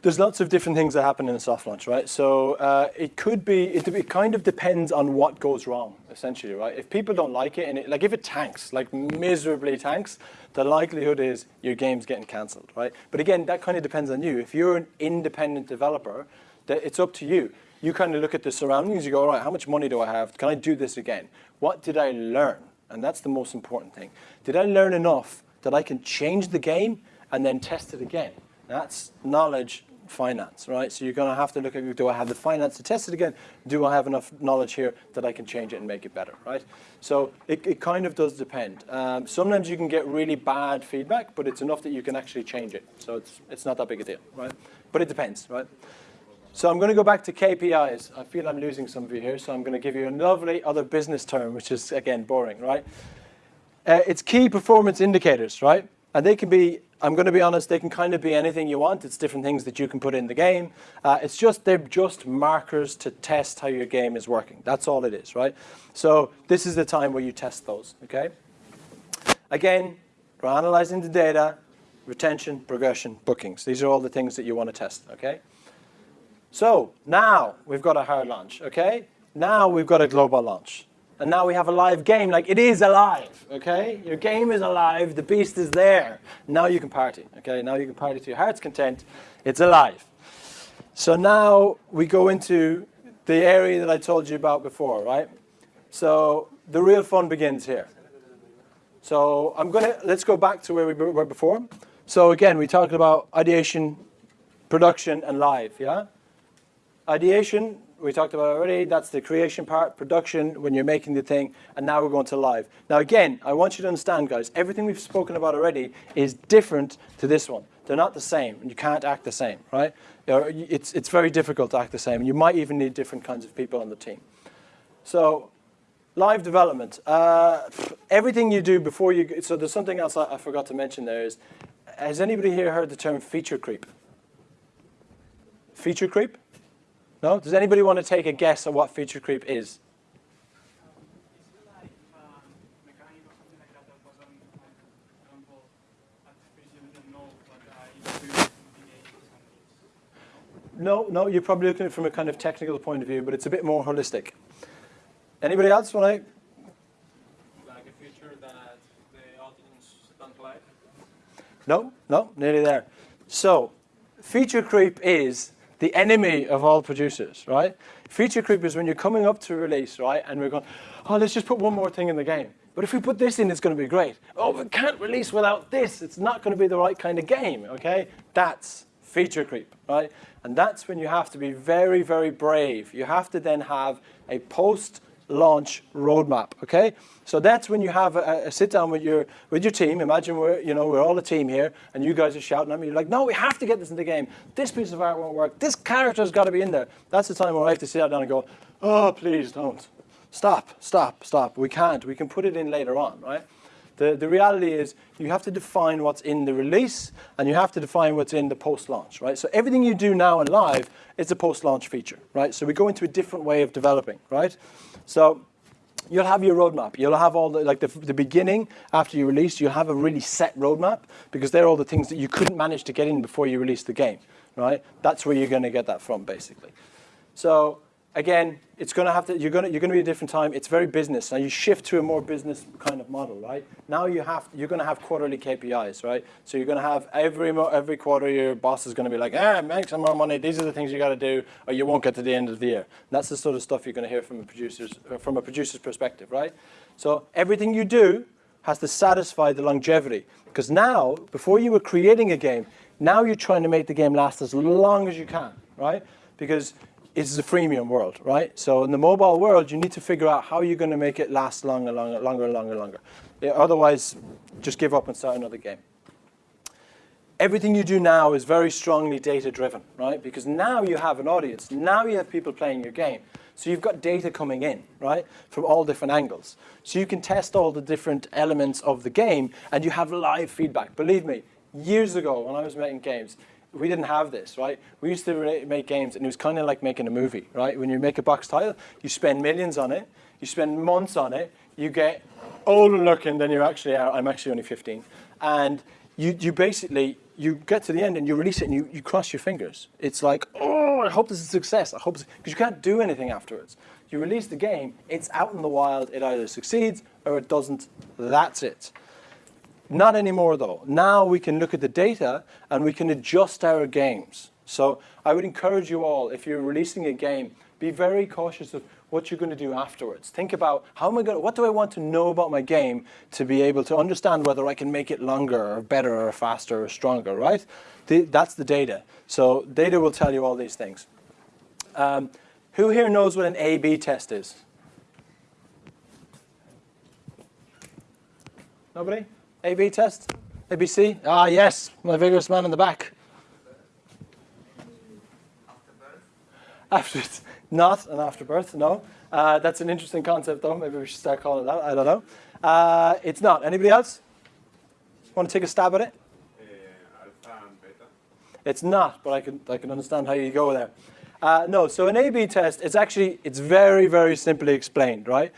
There's lots of different things that happen in a soft launch, right? So uh, it could be, it, it kind of depends on what goes wrong, essentially, right? If people don't like it, and it, like if it tanks, like miserably tanks, the likelihood is your game's getting cancelled, right? But again, that kind of depends on you. If you're an independent developer, that it's up to you. You kind of look at the surroundings, you go, all right, how much money do I have? Can I do this again? What did I learn? And that's the most important thing. Did I learn enough that I can change the game and then test it again? That's knowledge finance, right? So you're going to have to look at, do I have the finance to test it again? Do I have enough knowledge here that I can change it and make it better, right? So it, it kind of does depend. Um, sometimes you can get really bad feedback, but it's enough that you can actually change it. So it's, it's not that big a deal, right? But it depends, right? So I'm going to go back to KPIs. I feel I'm losing some of you here, so I'm going to give you a lovely other business term, which is, again, boring, right? Uh, it's key performance indicators, right? And they can be, I'm going to be honest, they can kind of be anything you want. It's different things that you can put in the game. Uh, it's just, they're just markers to test how your game is working. That's all it is, right? So this is the time where you test those, okay? Again, we're analyzing the data, retention, progression, bookings. These are all the things that you want to test, okay? So now we've got a hard launch, okay? Now we've got a global launch. And now we have a live game, like it is alive, okay? Your game is alive, the beast is there. Now you can party, okay? Now you can party to your heart's content. It's alive. So now we go into the area that I told you about before, right? So the real fun begins here. So I'm gonna, let's go back to where we were before. So again, we talked about ideation, production, and live, yeah? Ideation, we talked about already, that's the creation part, production, when you're making the thing, and now we're going to live. Now again, I want you to understand, guys, everything we've spoken about already is different to this one. They're not the same, and you can't act the same, right? It's, it's very difficult to act the same, and you might even need different kinds of people on the team. So, live development. Uh, everything you do before you, so there's something else I, I forgot to mention there is, has anybody here heard the term feature creep? Feature creep? No? Does anybody want to take a guess at what feature creep is? Is it like mechanic or something like that that wasn't like, for example, at first you didn't know, but you do it in the game or something? No, no, you're probably looking at it from a kind of technical point of view, but it's a bit more holistic. Anybody else want to? Like a feature that the audience don't like? No, no, nearly there. So, feature creep is the enemy of all producers, right? Feature creep is when you're coming up to release, right, and we're going, oh, let's just put one more thing in the game. But if we put this in, it's going to be great. Oh, we can't release without this. It's not going to be the right kind of game, okay? That's feature creep, right? And that's when you have to be very, very brave. You have to then have a post launch roadmap. Okay, so that's when you have a, a, sit down with your with your team. Imagine we're you know we're all a team here, and you guys are shouting at me. You're like, no, we have to get this in the game. This piece of art won't work. This character's got to be in there. That's the time where I have to sit down and go, oh, please don't. Stop, stop, stop. We can't. We can put it in later on, right? The, the reality is you have to define what's in the release and you have to define what's in the post-launch, right? So everything you do now in live is a post-launch feature, right? So we go into a different way of developing, right? So you'll have your roadmap. You'll have all the, like the, the beginning after you release, you'll have a really set roadmap because they're all the things that you couldn't manage to get in before you release the game, right? That's where you're going to get that from, basically. So again, it's going to have to, you're going to, you're going to be a different time. It's very business. Now you shift to a more business kind of model, right? Now you have, you're going to have quarterly KPIs, right? So you're going to have every, every quarter your boss is going to be like, ah, make some more money. These are the things you got to do or you won't get to the end of the year. And that's the sort of stuff you're going to hear from a producer's, uh, from a producer's perspective, right? So everything you do has to satisfy the longevity. Because now, before you were creating a game, now you're trying to make the game last as long as you can, right? Because it's a freemium world, right? So in the mobile world, you need to figure out how you're going to make it last longer, longer, longer, longer, longer. Otherwise, just give up and start another game. Everything you do now is very strongly data-driven, right? Because now you have an audience. Now you have people playing your game. So you've got data coming in, right, from all different angles. So you can test all the different elements of the game, and you have live feedback. Believe me, years ago when I was making games, we didn't have this, right? We used to make games, and it was kind of like making a movie, right? When you make a box title, you spend millions on it, you spend months on it, you get older looking than you're actually out. I'm actually only 15. And you, you basically, you get to the end and you release it and you, you cross your fingers. It's like, oh, I hope this is a success. I hope because you can't do anything afterwards. You release the game, it's out in the wild, it either succeeds or it doesn't. That's it. Not anymore though. Now we can look at the data and we can adjust our games. So I would encourage you all, if you're releasing a game, be very cautious of what you're going to do afterwards. Think about how am I going to, what do I want to know about my game to be able to understand whether I can make it longer or better or faster or stronger, right? The, that's the data. So data will tell you all these things. Um, who here knows what an A-B test is? Nobody? A-B test? ABC? Ah, yes, my vigorous man in the back. After birth? Not an afterbirth, no. Uh, that's an interesting concept, though. Maybe we should start calling it that. I don't know. Uh, it's not. Anybody else? Want to take a stab at it? Uh, alpha and beta. It's not, but I can, I can understand how you go there. Uh, no, so an A-B test, it's actually, it's very, very simply explained, right?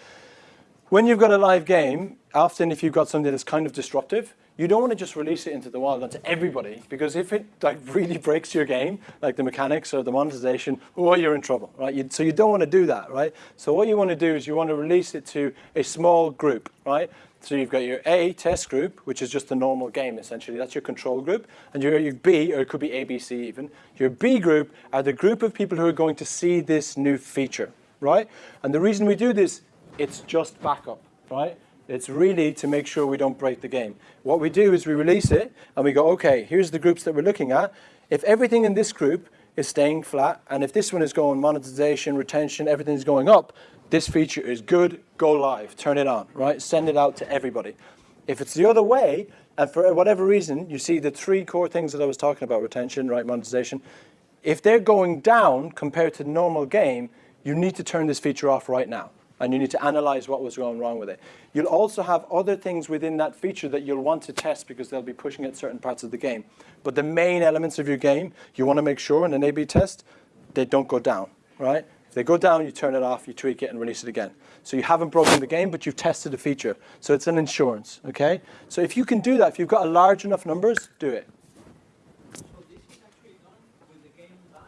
When you've got a live game, often if you've got something that's kind of disruptive, you don't want to just release it into the wild onto everybody because if it like really breaks your game, like the mechanics or the monetization, oh, you're in trouble, right? You, so you don't want to do that, right? So what you want to do is you want to release it to a small group, right? So you've got your A test group, which is just a normal game essentially. That's your control group. And your, your B, or it could be ABC even. Your B group are the group of people who are going to see this new feature, right? And the reason we do this it's just backup, right? It's really to make sure we don't break the game. What we do is we release it and we go, okay, here's the groups that we're looking at. If everything in this group is staying flat and if this one is going monetization, retention, everything's going up, this feature is good, go live, turn it on, right? Send it out to everybody. If it's the other way, and for whatever reason, you see the three core things that I was talking about, retention, right, monetization, if they're going down compared to the normal game, you need to turn this feature off right now and you need to analyze what was going wrong with it. You'll also have other things within that feature that you'll want to test because they'll be pushing at certain parts of the game. But the main elements of your game, you want to make sure in an A-B test, they don't go down, right? If they go down, you turn it off, you tweak it, and release it again. So you haven't broken the game, but you've tested a feature. So it's an insurance, okay? So if you can do that, if you've got a large enough numbers, do it. So this is actually done with the game live?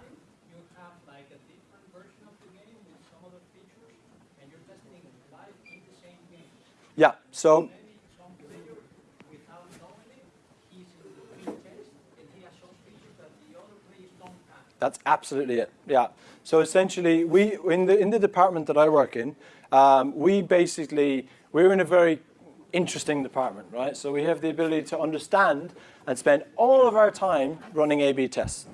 So Maybe some player, without knowing it, he's in the field test and he has some features that the other players don't have. That's absolutely it. Yeah. So essentially, we in the in the department that I work in, um, we basically we're in a very interesting department, right? So we have the ability to understand and spend all of our time running A/B tests.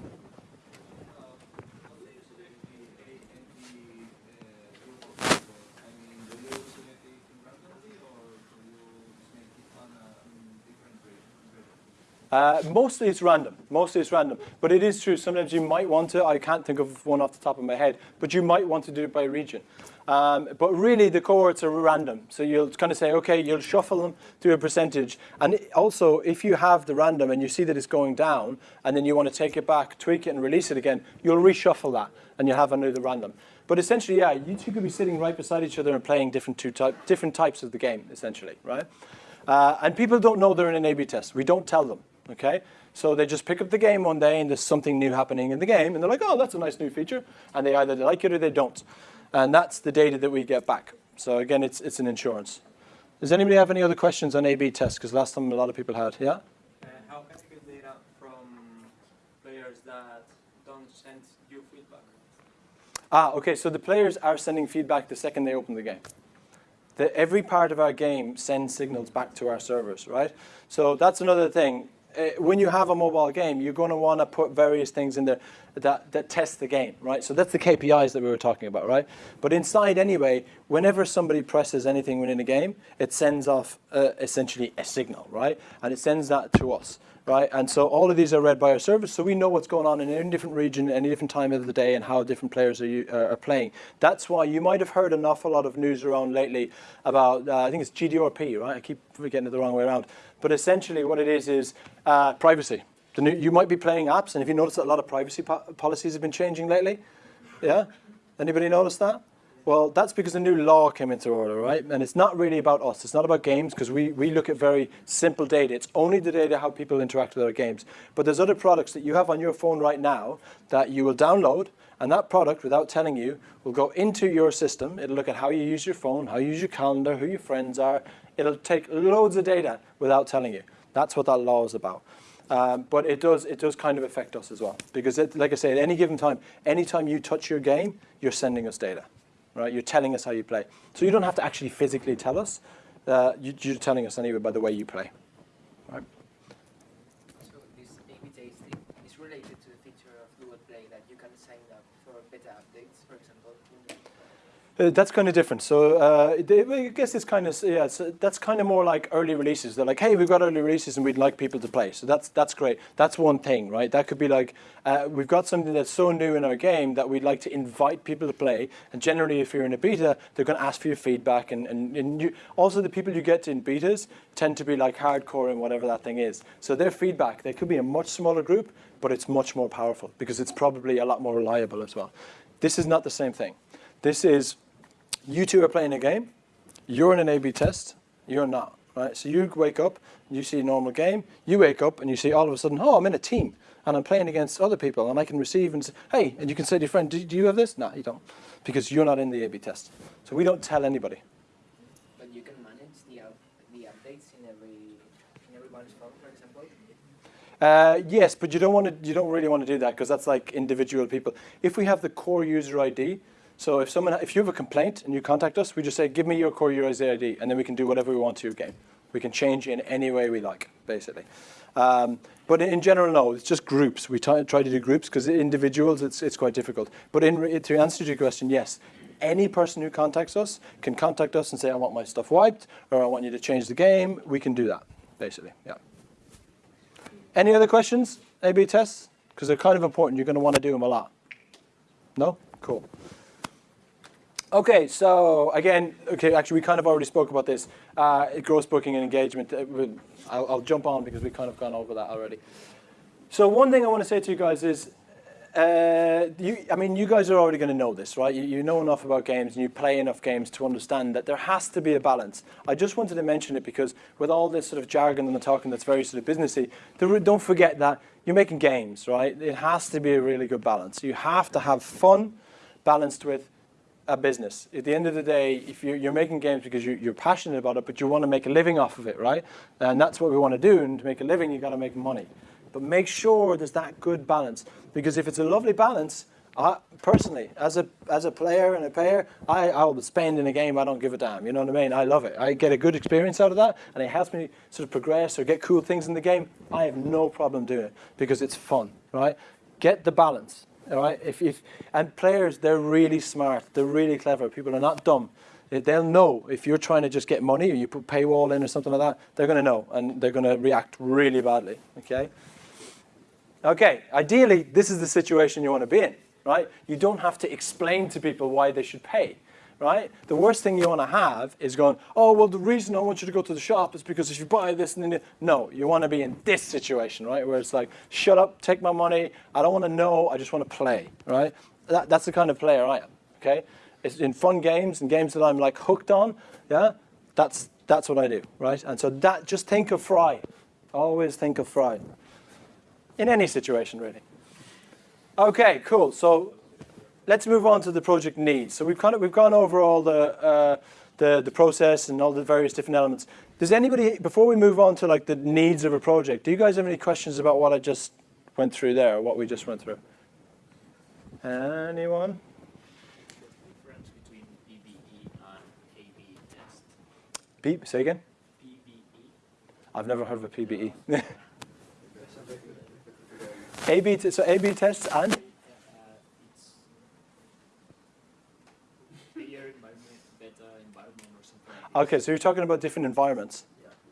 Uh, mostly it's random. Mostly it's random. But it is true. Sometimes you might want to. I can't think of one off the top of my head. But you might want to do it by region. Um, but really, the cohorts are random. So you'll kind of say, okay, you'll shuffle them to a percentage. And also, if you have the random and you see that it's going down, and then you want to take it back, tweak it, and release it again, you'll reshuffle that, and you'll have another random. But essentially, yeah, you two could be sitting right beside each other and playing different two different types of the game, essentially, right? Uh, and people don't know they're in an A/B test. We don't tell them. Okay, so they just pick up the game one day and there's something new happening in the game, and they're like, "Oh, that's a nice new feature," and they either like it or they don't, and that's the data that we get back. So again, it's it's an insurance. Does anybody have any other questions on A/B tests? Because last time a lot of people had. Yeah. Uh, how can you get data from players that don't send you feedback? Ah, okay. So the players are sending feedback the second they open the game. The, every part of our game sends signals back to our servers, right? So that's another thing. Uh, when you have a mobile game, you're going to want to put various things in there that, that test the game, right? So that's the KPIs that we were talking about, right? But inside anyway, whenever somebody presses anything within a game, it sends off uh, essentially a signal, right? And it sends that to us, right? And so all of these are read by our service, so we know what's going on in any different region, any different time of the day, and how different players are, uh, are playing. That's why you might have heard an awful lot of news around lately about, uh, I think it's GDRP, right? I keep getting it the wrong way around. But essentially what it is is uh, privacy. New, you might be playing apps, and if you notice that a lot of privacy po- policies have been changing lately, yeah? Anybody notice that? Well, that's because a new law came into order, right? And it's not really about us. It's not about games because we, we look at very simple data. It's only the data how people interact with our games. But there's other products that you have on your phone right now that you will download, and that product, without telling you, will go into your system. It'll look at how you use your phone, how you use your calendar, who your friends are. It'll take loads of data without telling you. That's what that law is about. Um, but it does, it does kind of affect us as well. Because, it, like I say, at any given time, anytime you touch your game, you're sending us data right? You're telling us how you play. So you don't have to actually physically tell us. Uh, you, you're telling us anyway by the way you play. Right? So this A/B testing is related to the feature of Google Play that you can sign up for beta updates, for example. Uh, that's kind of different. So uh, they, I guess it's kind of yeah. It's, uh, that's kind of more like early releases. They're like, hey, we've got early releases and we'd like people to play. So that's that's great. That's one thing, right? That could be like uh, we've got something that's so new in our game that we'd like to invite people to play. And generally, if you're in a beta, they're going to ask for your feedback. And and, and you, also the people you get in betas tend to be like hardcore in whatever that thing is. So their feedback, they could be a much smaller group, but it's much more powerful because it's probably a lot more reliable as well. This is not the same thing. This is you two are playing a game, you're in an A-B test, you're not, right? So you wake up, you see a normal game, you wake up and you see all of a sudden, oh, I'm in a team and I'm playing against other people and I can receive and say, hey, and you can say to your friend, do, do you have this? No, you don't, because you're not in the A-B test. So we don't tell anybody. But you can manage the, up, the updates in every in everyone's phone, for example. Uh, yes, but you don't want to. You don't really want to do that because that's like individual people. If we have the core user ID, so if someone, if you have a complaint and you contact us, we just say, give me your core user ID, and then we can do whatever we want to your game. We can change in any way we like, basically. Um, but in general, no, it's just groups. We try, try to do groups because individuals, it's, it's quite difficult. But in, to answer your question, yes, any person who contacts us can contact us and say, I want my stuff wiped, or I want you to change the game. We can do that, basically, yeah. Any other questions, A-B tests? Because they're kind of important. You're going to want to do them a lot. No? Cool. Okay, so again, okay, actually, we kind of already spoke about this. Uh, gross booking and engagement. Uh, I'll, I'll jump on because we've kind of gone over that already. So one thing I want to say to you guys is, uh, you, I mean, you guys are already going to know this, right? You, you know enough about games and you play enough games to understand that there has to be a balance. I just wanted to mention it because with all this sort of jargon and the talking that's very sort of businessy, don't forget that you're making games, right? It has to be a really good balance. You have to have fun balanced with a business. At the end of the day, if you're, you're making games because you're, you're passionate about it, but you want to make a living off of it, right? And that's what we want to do. And to make a living, you've got to make money. But make sure there's that good balance. Because if it's a lovely balance, I, personally, as a as a player and a payer, I I will spend in a game. I don't give a damn. You know what I mean? I love it. I get a good experience out of that, and it helps me sort of progress or get cool things in the game. I have no problem doing it because it's fun, right? Get the balance, all right? If if and players, they're really smart. They're really clever. People are not dumb. They- They'll know if you're trying to just get money or you put paywall in or something like that. They're going to know, and they're going to react really badly. Okay. Okay, ideally, this is the situation you want to be in, right? You don't have to explain to people why they should pay, right? The worst thing you want to have is going, oh, well, the reason I want you to go to the shop is because if you buy this and then, you-" no, you want to be in this situation, right? Where it's like, shut up, take my money, I don't want to know, I just want to play, right? That, that's the kind of player I am, okay? It's in fun games and games that I'm like hooked on, yeah? That's, that's what I do, right? And so that, just think of Fry. Always think of Fry in any situation really. Okay, cool. So let's move on to the project needs. So we've kind of we've gone over all the uh, the the process and all the various different elements. Does anybody before we move on to like the needs of a project? Do you guys have any questions about what I just went through there, or what we just went through? Anyone? difference between PBE and A/B test. Beep. Say again. PBE. I've never heard of a PBE. A/B. So A/B tests and Uh, it's player environment, beta environment, or something like that. Okay, so you're talking about different environments.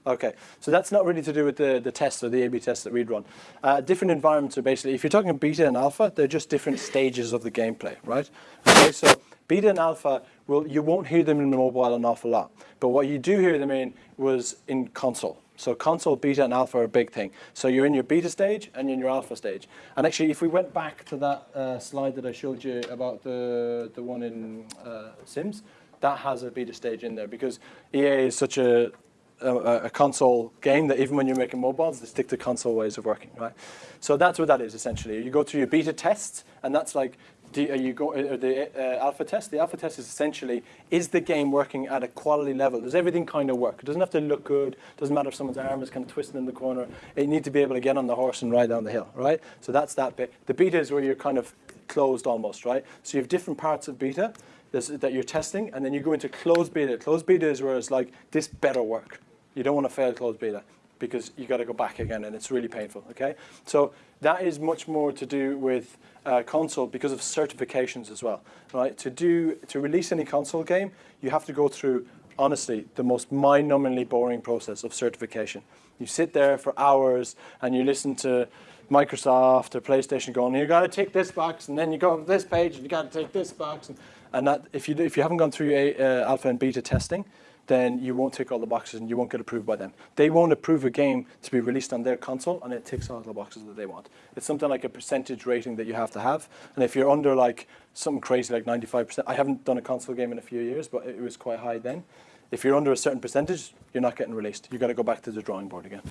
Okay, so that's not really to do with the, the tests or the A-B tests that we'd run. Uh, different environments are basically, if you're talking beta and alpha, they're just different stages of the gameplay, right? Okay, so beta and alpha, will you won't hear them in the mobile an awful lot, but what you do hear them in was in console. So console, beta, and alpha are a big thing. So you're in your beta stage and you're in your alpha stage. And actually, if we went back to that uh, slide that I showed you about the, the one in uh, Sims, that has a beta stage in there because EA is such a, a, a console game that even when you're making mobiles, they stick to console ways of working, right? So that's what that is essentially. You go through your beta tests, and that's like you go, uh, the uh, alpha test. The alpha test is essentially is the game working at a quality level? Does everything kind of work? It doesn't have to look good. Doesn't matter if someone's arm is kind of twisting in the corner. You need to be able to get on the horse and ride down the hill, right? So that's that bit. The beta is where you're kind of closed almost, right? So you have different parts of beta that you're testing, and then you go into closed beta. Closed beta is where it's like this better work. You don't want to fail closed beta because you got to go back again, and it's really painful. Okay, so that is much more to do with uh, console because of certifications as well. Right, to do to release any console game, you have to go through honestly the most mind-numbingly boring process of certification. You sit there for hours and you listen to Microsoft or PlayStation going, you got to tick this box, and then you go to this page, and you got to tick this box, and, and that if you if you haven't gone through a, uh, alpha and beta testing, then you won't tick all the boxes and you won't get approved by them. They won't approve a game to be released on their console and it ticks all the boxes that they want. It's something like a percentage rating that you have to have. And if you're under like something crazy like 95%, I haven't done a console game in a few years, but it was quite high then. If you're under a certain percentage, you're not getting released. You've got to go back to the drawing board again.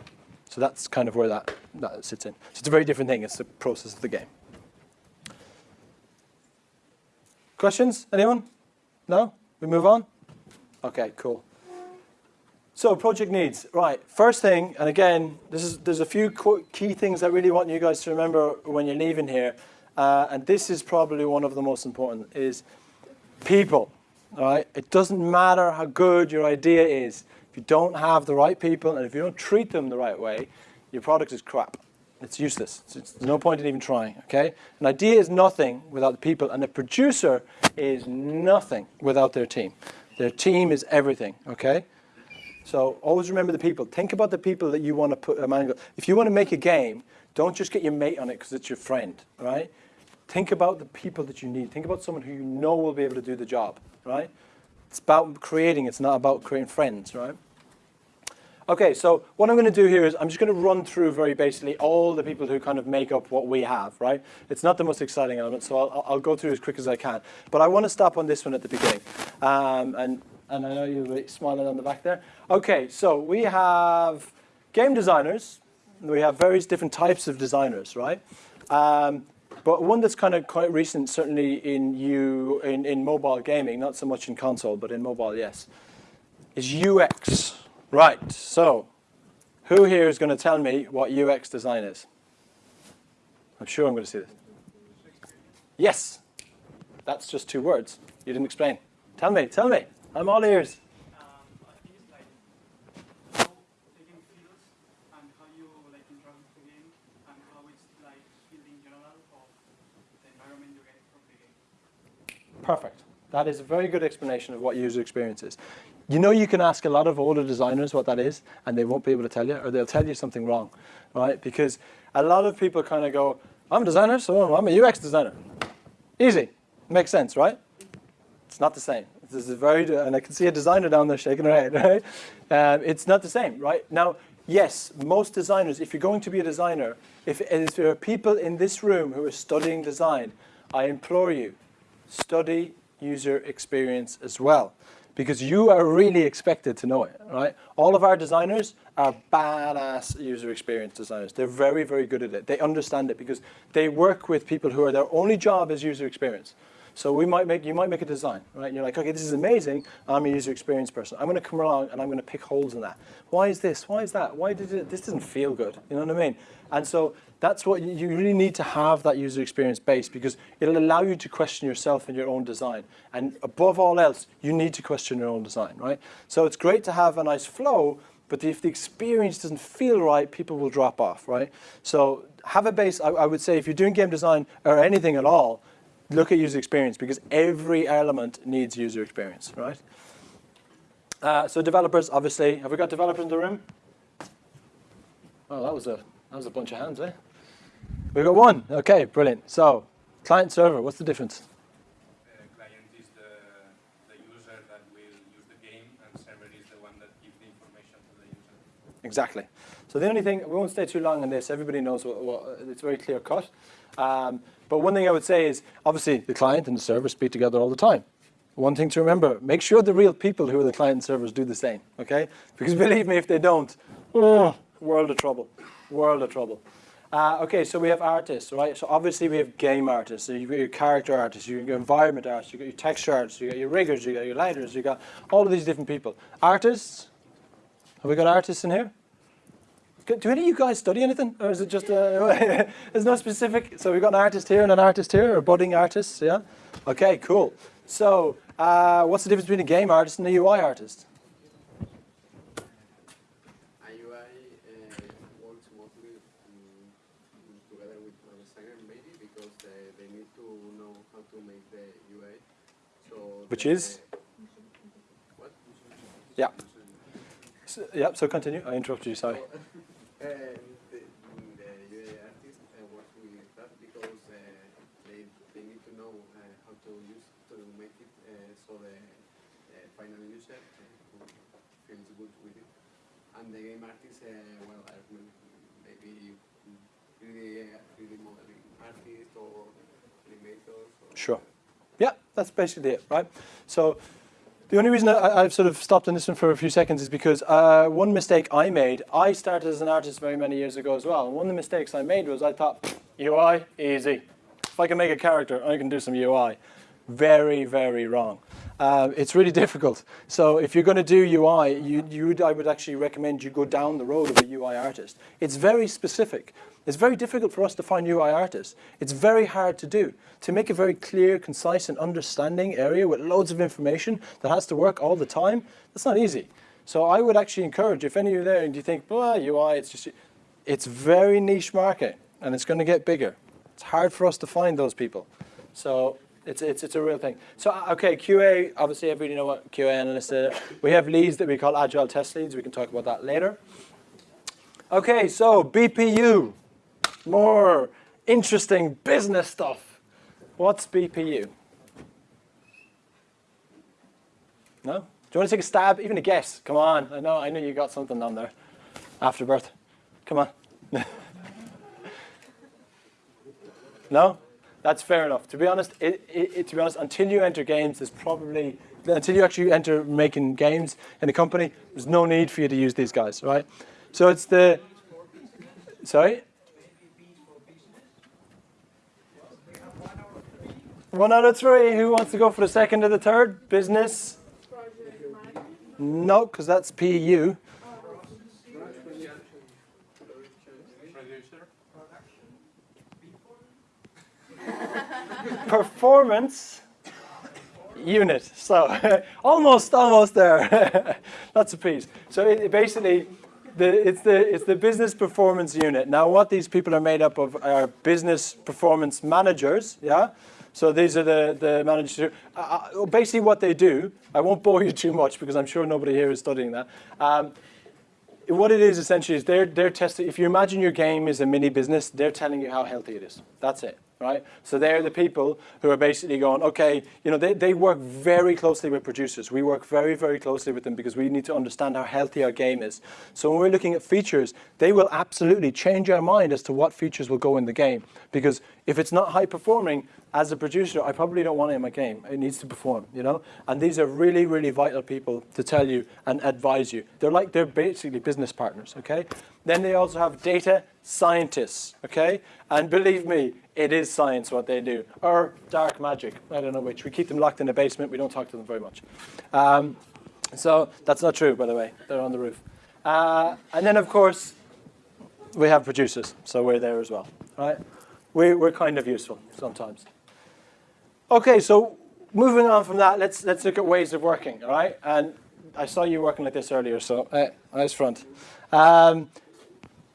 So that's kind of where that, that sits in. So it's a very different thing. It's the process of the game. Questions? Anyone? No? We move on? Okay, cool. So project needs, right? First thing, and again, this is there's a few key things I really want you guys to remember when you're leaving here, uh, and this is probably one of the most important: is people. All right, it doesn't matter how good your idea is if you don't have the right people and if you don't treat them the right way, your product is crap. It's useless. It's, it's, there's no point in even trying. Okay, an idea is nothing without the people, and a producer is nothing without their team. Their team is everything, okay? So always remember the people. Think about the people that you want to put a man. If you want to make a game, don't just get your mate on it because it's your friend, right? Think about the people that you need. Think about someone who you know will be able to do the job, right? It's about creating, it's not about creating friends, right? Okay, so what I'm going to do here is I'm just going to run through very basically all the people who kind of make up what we have, right? It's not the most exciting element, so I'll, I'll go through as quick as I can. But I want to stop on this one at the beginning. Um, and, and I know you're smiling on the back there. Okay, so we have game designers. We have various different types of designers, right? Um, But one that's kind of quite recent, certainly in you in, in mobile gaming, not so much in console, but in mobile, yes, is UX. Right. So, who here is going to tell me what UX design is? I'm sure I'm going to see this. Yes. That's just two words. You didn't explain. Tell me. Tell me. I'm all ears. Perfect. That is a very good explanation of what user experience is. You know you can ask a lot of older designers what that is, and they won't be able to tell you, or they'll tell you something wrong, right? Because a lot of people kind of go, I'm a designer, so I'm a UX designer. Easy. Makes sense, right? It's not the same. This is very, and I can see a designer down there shaking her head, right? Um, it's not the same, right? Now, yes, most designers, if you're going to be a designer, if, if there are people in this room who are studying design, I implore you, study user experience as well. Because you are really expected to know it, right? All of our designers are badass user experience designers. They're very, very good at it. They understand it because they work with people who are their only job is user experience. So we might make, you might make a design, right? And you're like, okay, this is amazing. I'm a user experience person. I'm going to come along and I'm going to pick holes in that. Why is this? Why is that? Why did it? This doesn't feel good. You know what I mean? And so that's what you, really need to have that user experience base because it'll allow you to question yourself and your own design. And above all else, you need to question your own design, right? So it's great to have a nice flow, but if the experience doesn't feel right, people will drop off, right? So have a base. I, I would say if you're doing game design or anything at all, look at user experience because every element needs user experience, right? Uh, so developers, obviously, have we got developers in the room? Oh, that was a that was a bunch of hands, eh? We got one. Okay, brilliant. So, client server, what's the difference? Uh, client is the, the user that will use the game, and server is the one that gives the information to the user. Exactly. So the only thing, we won't stay too long on this. Everybody knows what, what it's very clear cut. Um, but one thing I would say is, obviously, the client and the server speak together all the time. One thing to remember, make sure the real people who are the client and servers do the same, okay? Because believe me, if they don't, oh, world of trouble, world of trouble. Uh, okay, so we have artists, right? So obviously we have game artists, so you've got your character artists, you've got your environment artists, you've got your texture artists, you've got your riggers, you've got your lighters, you've got all of these different people. Artists, have we got artists in here? Do any of you guys study anything, or is it just uh, there's no specific? So we've got an artist here and an artist here, or budding artists, yeah. Okay, cool. So uh, what's the difference between a game artist and a UI artist? A UI uh, works mostly um, together with a designer maybe because they, they need to know how to make the UI. So Which is? Yeah. So, yeah. So continue. I interrupted you. Sorry. The, the UI artist works with because they, they need to know how to use to make it so the final user feels good with it. And the game well, I maybe 3D, 3D modeling artist or animators. Or Sure. That's basically it, right? So the only reason I, I've sort of stopped on this one for a few seconds is because uh, one mistake I made, I started as an artist very many years ago as well, and one of the mistakes I made was I thought, UI, easy. If I can make a character, I can do some UI. Very, very wrong. Uh, it's really difficult. So if you're going to do UI, you, you would, I would actually recommend you go down the road of a UI artist. It's very specific. It's very difficult for us to find UI artists. It's very hard to do. To make a very clear, concise, and understanding area with loads of information that has to work all the time, that's not easy. So I would actually encourage, if any of you are there and you think, well, UI, it's just, it's very niche market, and it's going to get bigger. It's hard for us to find those people. So it's, it's, it's a real thing. So, uh, okay, QA, obviously everybody know what QA analysts are. We have leads that we call agile test leads. We can talk about that later. Okay, so BPU, more interesting business stuff. What's BPU? No? Do you want to take a stab? Even a guess? Come on. I know, I know you got something down there. Afterbirth. Come on. no? That's fair enough. To be honest, it, it, to be honest, until you enter games, there's probably until you actually enter making games in a company, there's no need for you to use these guys, right? So it's the sorry. One out of three. Who wants to go for the second or the third? Business? No, because that's PU. Performance unit. So almost, almost there. That's a piece. So it, it basically, the, it's the it's the business performance unit. Now, what these people are made up of are business performance managers. Yeah. So these are the the managers. Uh, uh, basically, what they do. I won't bore you too much because I'm sure nobody here is studying that. Um, what it is essentially is they're they're testing. If you imagine your game is a mini business, they're telling you how healthy it is. That's it, right? So they're the people who are basically going, okay, you know, they, they work very closely with producers. We work very very closely with them because we need to understand how healthy our game is. So when we're looking at features, they will absolutely change our mind as to what features will go in the game. Because if it's not high performing, as a producer, I probably don't want it in my game. It needs to perform, you know? And these are really, really vital people to tell you and advise you. They're like, they're basically business partners, okay? Then they also have data scientists, okay? And believe me, it is science what they do. Or dark magic, I don't know which. We keep them locked in the basement. We don't talk to them very much. Um, so that's not true, by the way. They're on the roof. Uh, and then, of course, we have producers. So we're there as well, right? We, we're kind of useful sometimes. Okay, so moving on from that, let's let's look at ways of working, all right? And I saw you working like this earlier, so uh, eyes front. Um,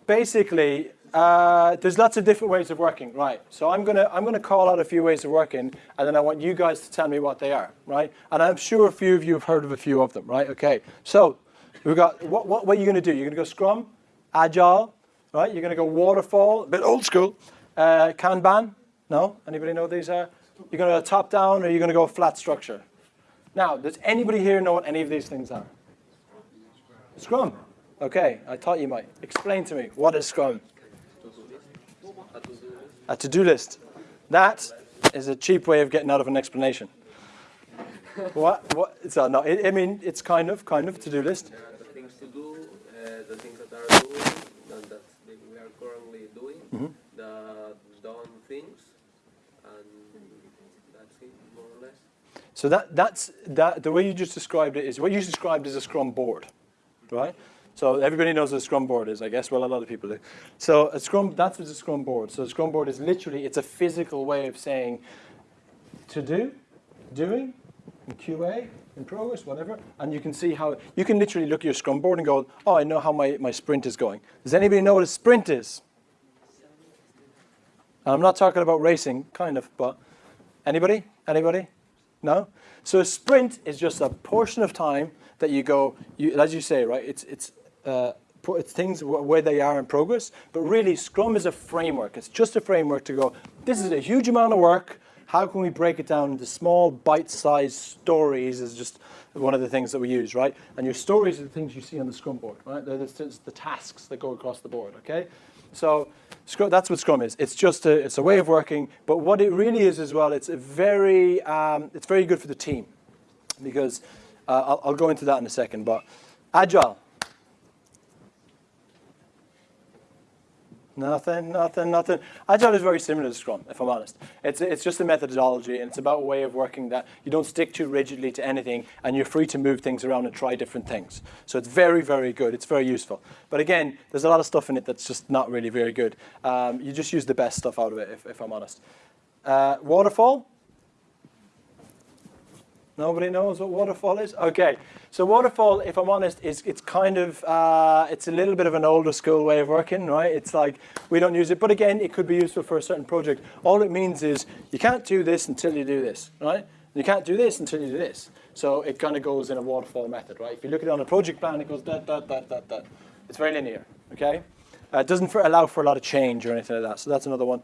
basically, uh, there's lots of different ways of working, right? So I'm gonna I'm gonna call out a few ways of working, and then I want you guys to tell me what they are, right? And I'm sure a few of you have heard of a few of them, right? Okay, so we've got what what, what are you gonna do? You're gonna go Scrum, Agile, right? You're gonna go Waterfall, a bit old school, uh, Kanban. No, anybody know these are? You're going to go top down or you're going to go flat structure. Now, does anybody here know what any of these things are? Scrum. Okay, I thought you might. Explain to me, what is Scrum? A to-do list. That is a cheap way of getting out of an explanation. what? What? So, uh, no, I, I mean, it's kind of, kind of to-do list. There are the things to do, uh, the things that are doing, and that we are currently doing, Mhm. the done things, and that's it, more or less. So that, that's, that, the way you just described it is, what you described is a Scrum board, right? So everybody knows what a Scrum board is, I guess. Well, a lot of people do. So a Scrum, that's what a Scrum board. So a Scrum board is literally, it's a physical way of saying to do, doing, in QA, in progress, whatever. And you can see how, you can literally look at your Scrum board and go, oh, I know how my, my sprint is going. Does anybody know what a sprint is? And I'm not talking about racing, kind of, but anybody? Anybody? No? So a sprint is just a portion of time that you go, you, as you say, right, it's, it's, uh, it's things where they are in progress, but really Scrum is a framework. It's just a framework to go, this is a huge amount of work, how can we break it down into small bite-sized stories is just one of the things that we use, right? And your stories are the things you see on the Scrum board, right? They're the, the tasks that go across the board, okay? So Scrum, that's what Scrum is. It's just a, it's a way of working, but what it really is as well, it's a very, um, it's very good for the team because uh, I'll, I'll go into that in a second, but Agile. Nothing, nothing, nothing. Agile is very similar to Scrum, if I'm honest. It's, it's just a methodology, and it's about a way of working that you don't stick too rigidly to anything, and you're free to move things around and try different things. So it's very, very good. It's very useful. But again, there's a lot of stuff in it that's just not really very good. Um, you just use the best stuff out of it, if, if I'm honest. Uh, waterfall. Nobody knows what waterfall is? Okay, so waterfall, if I'm honest, is it's kind of, uh, it's a little bit of an older school way of working, right? It's like, we don't use it, but again, it could be useful for a certain project. All it means is, you can't do this until you do this, right? You can't do this until you do this. So it kind of goes in a waterfall method, right? If you look at it on a project plan, it goes that, that, that, that, that. It's very linear, okay? Uh, it doesn't for, allow for a lot of change or anything like that, so that's another one.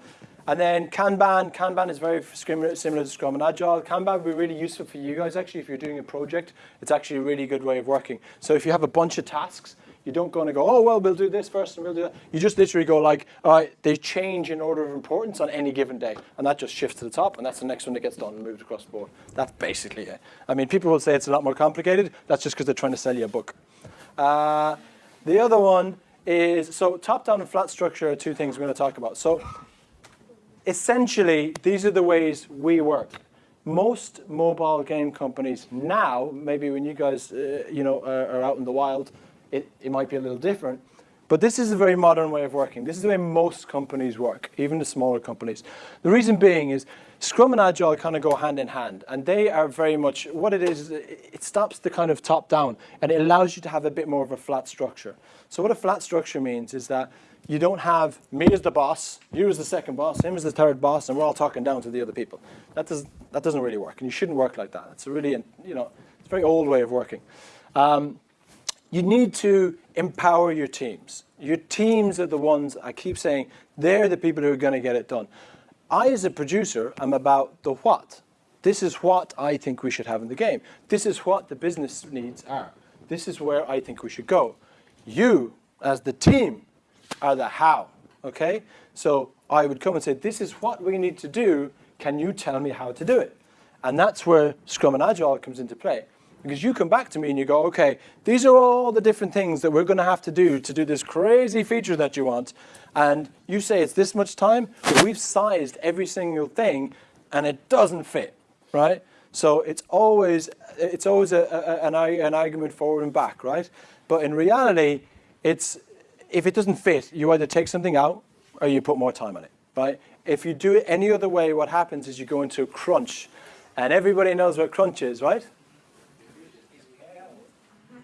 And then Kanban, Kanban is very similar, to Scrum and Agile. Kanban would be really useful for you guys actually if you're doing a project. It's actually a really good way of working. So if you have a bunch of tasks, you don't go and go, oh, well, we'll do this first and we'll do that. You just literally go like, all right, they change in order of importance on any given day. And that just shifts to the top and that's the next one that gets done and moved across the board. That's basically it. I mean, people will say it's a lot more complicated. That's just because they're trying to sell you a book. Uh, the other one is, so top-down and flat structure are two things we're going to talk about. So essentially, these are the ways we work. Most mobile game companies now, maybe when you guys, uh, you know, are, are out in the wild, it, it might be a little different. But this is a very modern way of working. This is the way most companies work, even the smaller companies. The reason being is Scrum and Agile kind of go hand in hand, and they are very much what it is. it stops the kind of top down, and it allows you to have a bit more of a flat structure. So what a flat structure means is that you don't have me as the boss, you as the second boss, him as the third boss, and we're all talking down to the other people. That does that doesn't really work, and you shouldn't work like that. It's a really you know it's a very old way of working. Um, you need to empower your teams. Your teams are the ones, I keep saying, they're the people who are going to get it done. I, as a producer, am about the what. This is what I think we should have in the game. This is what the business needs are. This is where I think we should go. You, as the team, are the how, okay? So I would come and say, this is what we need to do. Can you tell me how to do it? And that's where Scrum and Agile comes into play. Because you come back to me and you go, okay, these are all the different things that we're going to have to do to do this crazy feature that you want. And you say it's this much time, but we've sized every single thing and it doesn't fit, right? So it's always, it's always a, a, an, an argument forward and back, right? But in reality, it's, if it doesn't fit, you either take something out or you put more time on it, right? If you do it any other way, what happens is you go into a crunch. And everybody knows what crunch is, right?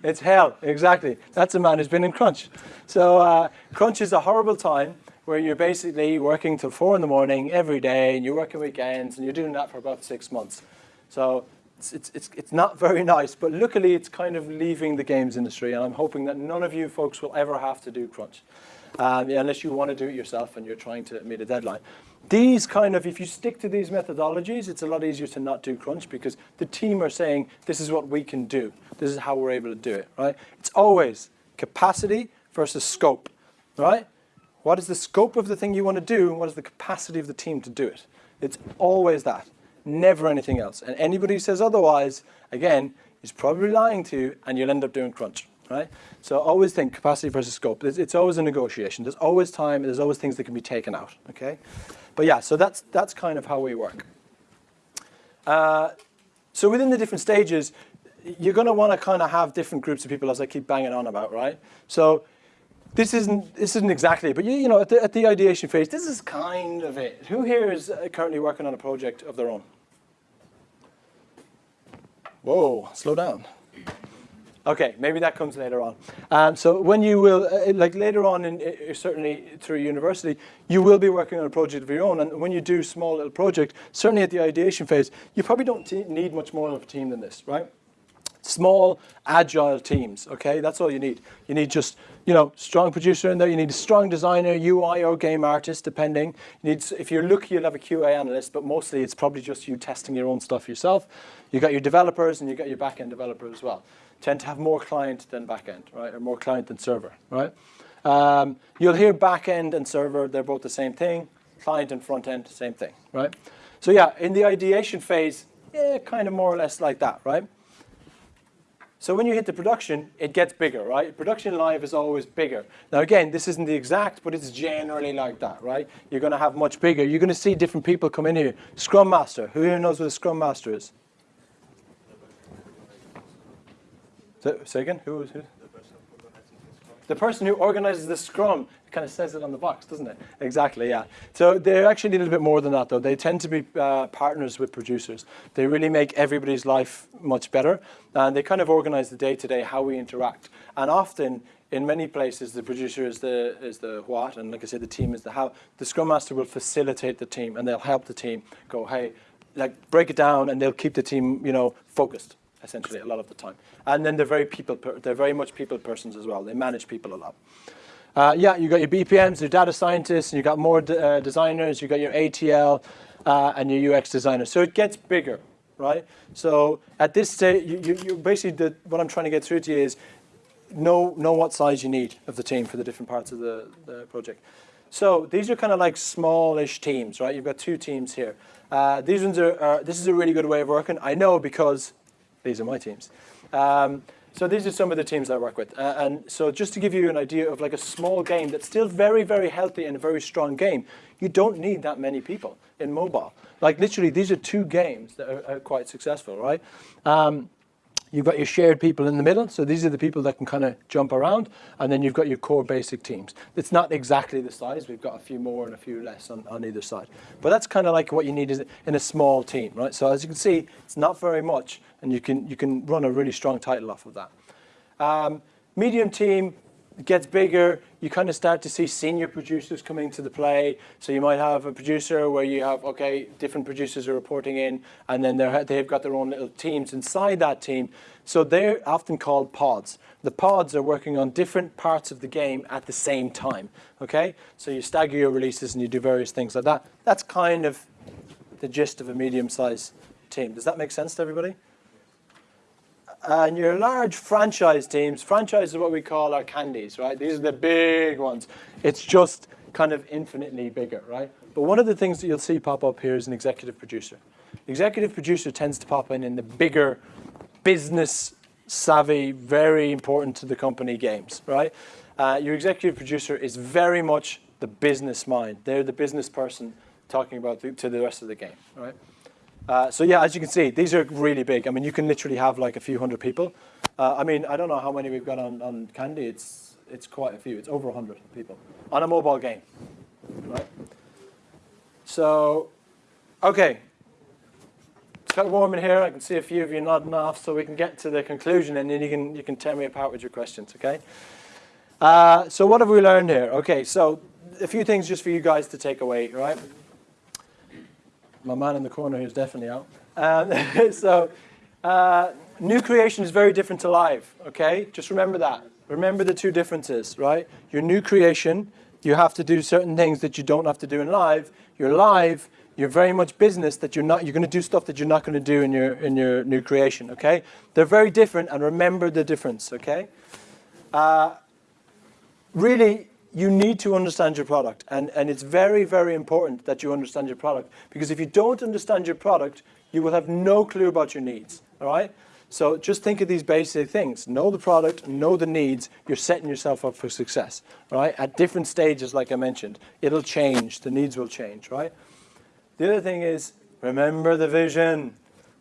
It's hell, exactly. That's a man who's been in crunch. So uh, crunch is a horrible time where you're basically working till four in the morning every day, and you're working weekends, and you're doing that for about six months. So it's, it's, it's, not very nice, but luckily it's kind of leaving the games industry, and I'm hoping that none of you folks will ever have to do crunch, um, unless you want to do it yourself and you're trying to meet a deadline. These kind of, if you stick to these methodologies, it's a lot easier to not do crunch because the team are saying, this is what we can do. This is how we're able to do it, right? It's always capacity versus scope, right? What is the scope of the thing you want to do? And what is the capacity of the team to do it? It's always that, never anything else. And anybody who says otherwise, again, is probably lying to you and you'll end up doing crunch, right? So always think capacity versus scope. It's, it's always a negotiation. There's always time, there's always things that can be taken out, okay? But yeah, so that's, that's kind of how we work. Uh, so within the different stages, you're going to want to kind of have different groups of people, as I keep banging on about, right? So this isn't this isn't exactly, but you, you know, at the, at the ideation phase, this is kind of it. Who here is uh, currently working on a project of their own? Whoa, slow down. Okay, maybe that comes later on. Um, so when you will, uh, like later on, in, uh, certainly through university, you will be working on a project of your own. And when you do small little project, certainly at the ideation phase, you probably don't need much more of a team than this, right? Small, agile teams, okay? That's all you need. You need just, you know, strong producer in there. You need a strong designer, UI or game artist, depending. You need, if you're lucky, you'll have a QA analyst, but mostly it's probably just you testing your own stuff yourself. You got your developers and you got your back-end developer as well. Tend to have more client than back-end, right? Or more client than server, right? Um, you'll hear back-end and server, they're both the same thing. Client and front-end, same thing, right? So yeah, in the ideation phase, yeah, kind of more or less like that, right? So when you hit the production, it gets bigger, right? Production live is always bigger. Now again, this isn't the exact, but it's generally like that, right? You're going to have much bigger. You're going to see different people come in here. Scrum Master. Who here knows what a Scrum Master is? So, say again? Who is who? The person who organizes the Scrum kind of says it on the box, doesn't it? Exactly, yeah. So they're actually a little bit more than that, though. They tend to be uh, partners with producers. They really make everybody's life much better, and they kind of organize the day-to-day, -day, how we interact. And often, in many places, the producer is the, is the what, and like I said, the team is the how. The Scrum Master will facilitate the team, and they'll help the team go, hey, like break it down, and they'll keep the team, you know, focused essentially a lot of the time. And then they're very people, they're very much people persons as well. They manage people a lot. Uh, yeah, you got your BPMs, your data scientists, and you got more uh, designers, you got your ATL, uh, and your UX designers. So it gets bigger, right? So at this stage, you, you, you basically, the, what I'm trying to get through to you is know, know what size you need of the team for the different parts of the, the project. So these are kind of like smallish teams, right? You've got two teams here. Uh, these ones are, are, this is a really good way of working. I know because these are my teams. Um, So these are some of the teams I work with. Uh, and so just to give you an idea of like a small game that's still very, very healthy and a very strong game, you don't need that many people in mobile. Like literally, these are two games that are, are quite successful, right? Um, You've got your shared people in the middle, so these are the people that can kind of jump around, and then you've got your core basic teams. It's not exactly the size. We've got a few more and a few less on, on either side. But that's kind of like what you need is in a small team, right? So as you can see, it's not very much, and you can, you can run a really strong title off of that. Um, medium team, it gets bigger, you kind of start to see senior producers coming to the play. So you might have a producer where you have, okay, different producers are reporting in, and then they've got their own little teams inside that team. So they're often called pods. The pods are working on different parts of the game at the same time, okay? So you stagger your releases and you do various things like that. That's kind of the gist of a medium-sized team. Does that make sense to everybody? And your large franchise teams, franchise is what we call our candies, right? These are the big ones. It's just kind of infinitely bigger, right? But one of the things that you'll see pop up here is an executive producer. Executive producer tends to pop in in the bigger business savvy, very important to the company games, right? Uh, your executive producer is very much the business mind. They're the business person talking about the, to the rest of the game, right? Uh, so yeah, as you can see, these are really big. I mean, you can literally have like a few hundred people. Uh, I mean, I don't know how many we've got on, on Candy. It's, it's quite a few. It's over 100 people on a mobile game, right? So, okay. It's kind of warm in here. I can see a few of you nodding off, so we can get to the conclusion, and then you can, you can tear me apart with your questions, okay? Uh, so what have we learned here? Okay, so a few things just for you guys to take away, right? My man in the corner is definitely out. Um, so uh, new creation is very different to live, okay? Just remember that. Remember the two differences, right? Your new creation, you have to do certain things that you don't have to do in live. Your live, you're very much business that you're not, you're going to do stuff that you're not going to do in your, in your new creation, okay? They're very different and remember the difference, okay? Uh, really, you need to understand your product. And, and it's very, very important that you understand your product. Because if you don't understand your product, you will have no clue about your needs. All right? So just think of these basic things. Know the product, know the needs. You're setting yourself up for success. Right? At different stages, like I mentioned, it'll change. The needs will change. Right? The other thing is, remember the vision.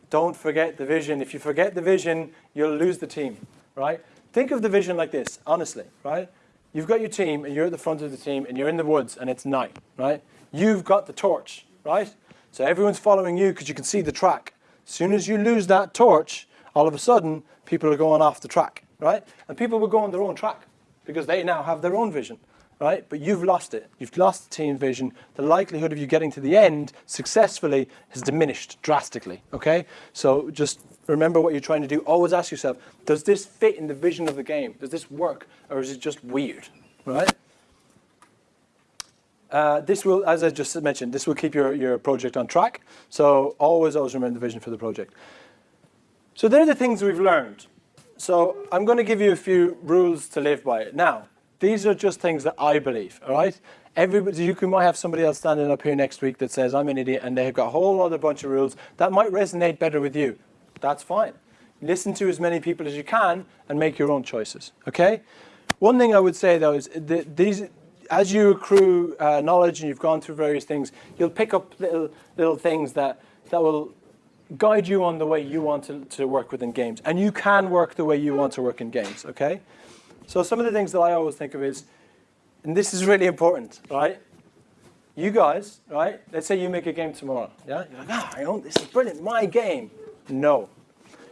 Don't forget the vision. If you forget the vision, you'll lose the team. Right? Think of the vision like this, honestly. Right? You've got your team, and you're at the front of the team, and you're in the woods, and it's night, right? You've got the torch, right? So everyone's following you because you can see the track. As soon as you lose that torch, all of a sudden, people are going off the track, right? And people will go on their own track because they now have their own vision, right? But you've lost it. You've lost the team vision. The likelihood of you getting to the end successfully has diminished drastically, okay? So just remember what you're trying to do. Always ask yourself, does this fit in the vision of the game? Does this work? Or is it just weird, right? Uh, this will, as I just mentioned, this will keep your, your project on track. So always, always remember the vision for the project. So there are the things we've learned. So I'm going to give you a few rules to live by. Now, these are just things that I believe, all right? Everybody, you might have somebody else standing up here next week that says, I'm an idiot, and they've got a whole other bunch of rules that might resonate better with you that's fine. Listen to as many people as you can and make your own choices, okay? One thing I would say though is that these, as you accrue uh, knowledge and you've gone through various things, you'll pick up little, little things that, that will guide you on the way you want to, to work within games. And you can work the way you want to work in games, okay? So some of the things that I always think of is, and this is really important, right? You guys, right? Let's say you make a game tomorrow, yeah? You're like, ah, I own this is brilliant, my game. No,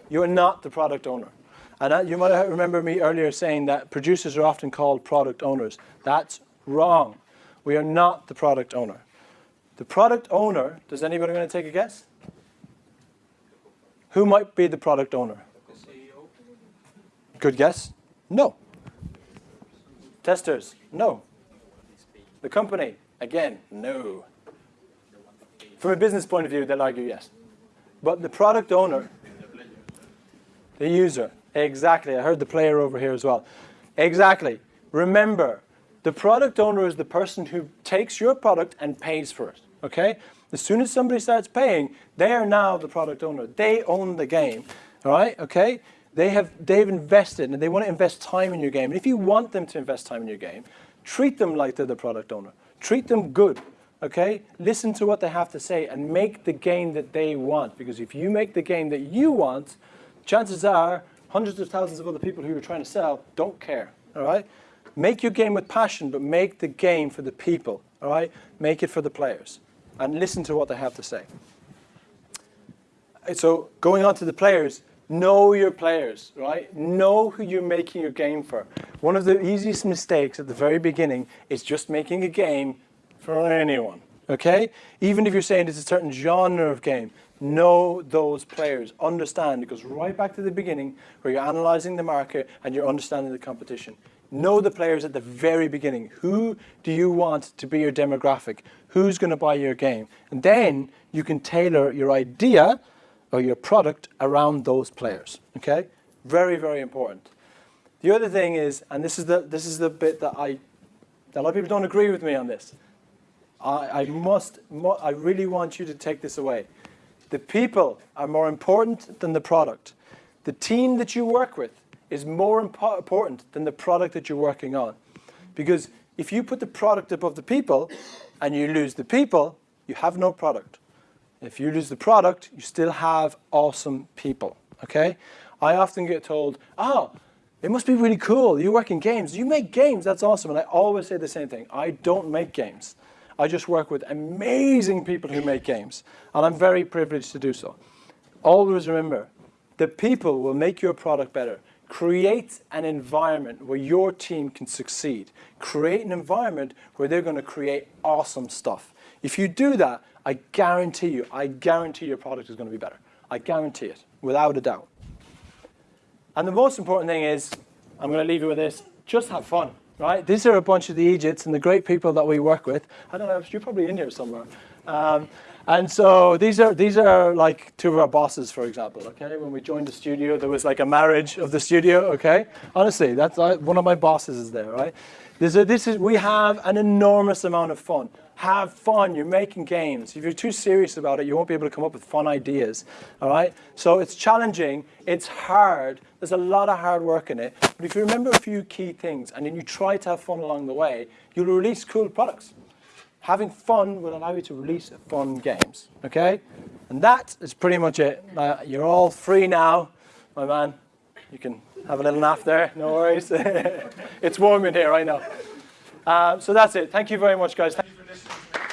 you are not the product owner. And you might remember me earlier saying that producers are often called product owners. That's wrong. We are not the product owner. The product owner, does anybody want to take a guess? Who might be the product owner? The CEO? Good guess? No. Testers? No. The company? Again, no. From a business point of view, they'll argue yes. But the product owner, the user, exactly. I heard the player over here as well. Exactly. Remember, the product owner is the person who takes your product and pays for it, okay? As soon as somebody starts paying, they are now the product owner. They own the game, all right, okay? They have they've invested and they want to invest time in your game. And if you want them to invest time in your game, treat them like they're the product owner. Treat them good. Okay? Listen to what they have to say and make the game that they want. Because if you make the game that you want, chances are hundreds of thousands of other people who you're trying to sell don't care. All right? Make your game with passion, but make the game for the people. All right? Make it for the players. And listen to what they have to say. So going on to the players, know your players, right? Know who you're making your game for. One of the easiest mistakes at the very beginning is just making a game for anyone, okay? Even if you're saying it's a certain genre of game, know those players, understand. It goes right back to the beginning where you're analyzing the market and you're understanding the competition. Know the players at the very beginning. Who do you want to be your demographic? Who's going to buy your game? And then you can tailor your idea or your product around those players. Okay? Very, very important. The other thing is, and this is the this is the bit that I a lot of people don't agree with me on this. I, I must mu- I really want you to take this away. The people are more important than the product. The team that you work with is more impo- important than the product that you're working on. Because if you put the product above the people and you lose the people, you have no product. If you lose the product, you still have awesome people. Okay? I often get told, oh, it must be really cool. You work in games. You make games. That's awesome. And I always say the same thing. I don't make games. I just work with amazing people who make games. And I'm very privileged to do so. Always remember, the people will make your product better. Create an environment where your team can succeed. Create an environment where they're going to create awesome stuff. If you do that, I guarantee you, I guarantee your product is going to be better. I guarantee it, without a doubt. And the most important thing is, I'm going to leave you with this, just have fun, right? These are a bunch of the Egypts and the great people that we work with. I don't know, you're probably in here somewhere. Um, and so these are these are like two of our bosses, for example. Okay, when we joined the studio, there was like a marriage of the studio. Okay, honestly, that's one of my bosses is there, right? This is, this is we have an enormous amount of fun. Have fun. You're making games. If you're too serious about it, you won't be able to come up with fun ideas. All right. So it's challenging. It's hard. There's a lot of hard work in it. But if you remember a few key things and then you try to have fun along the way, you'll release cool products having fun will allow you to release fun games. Okay? And that is pretty much it. Uh, you're all free now, my man. You can have a little nap there, no worries. it's warm in here, I know. Uh, so that's it. Thank you very much, guys. Congratulations.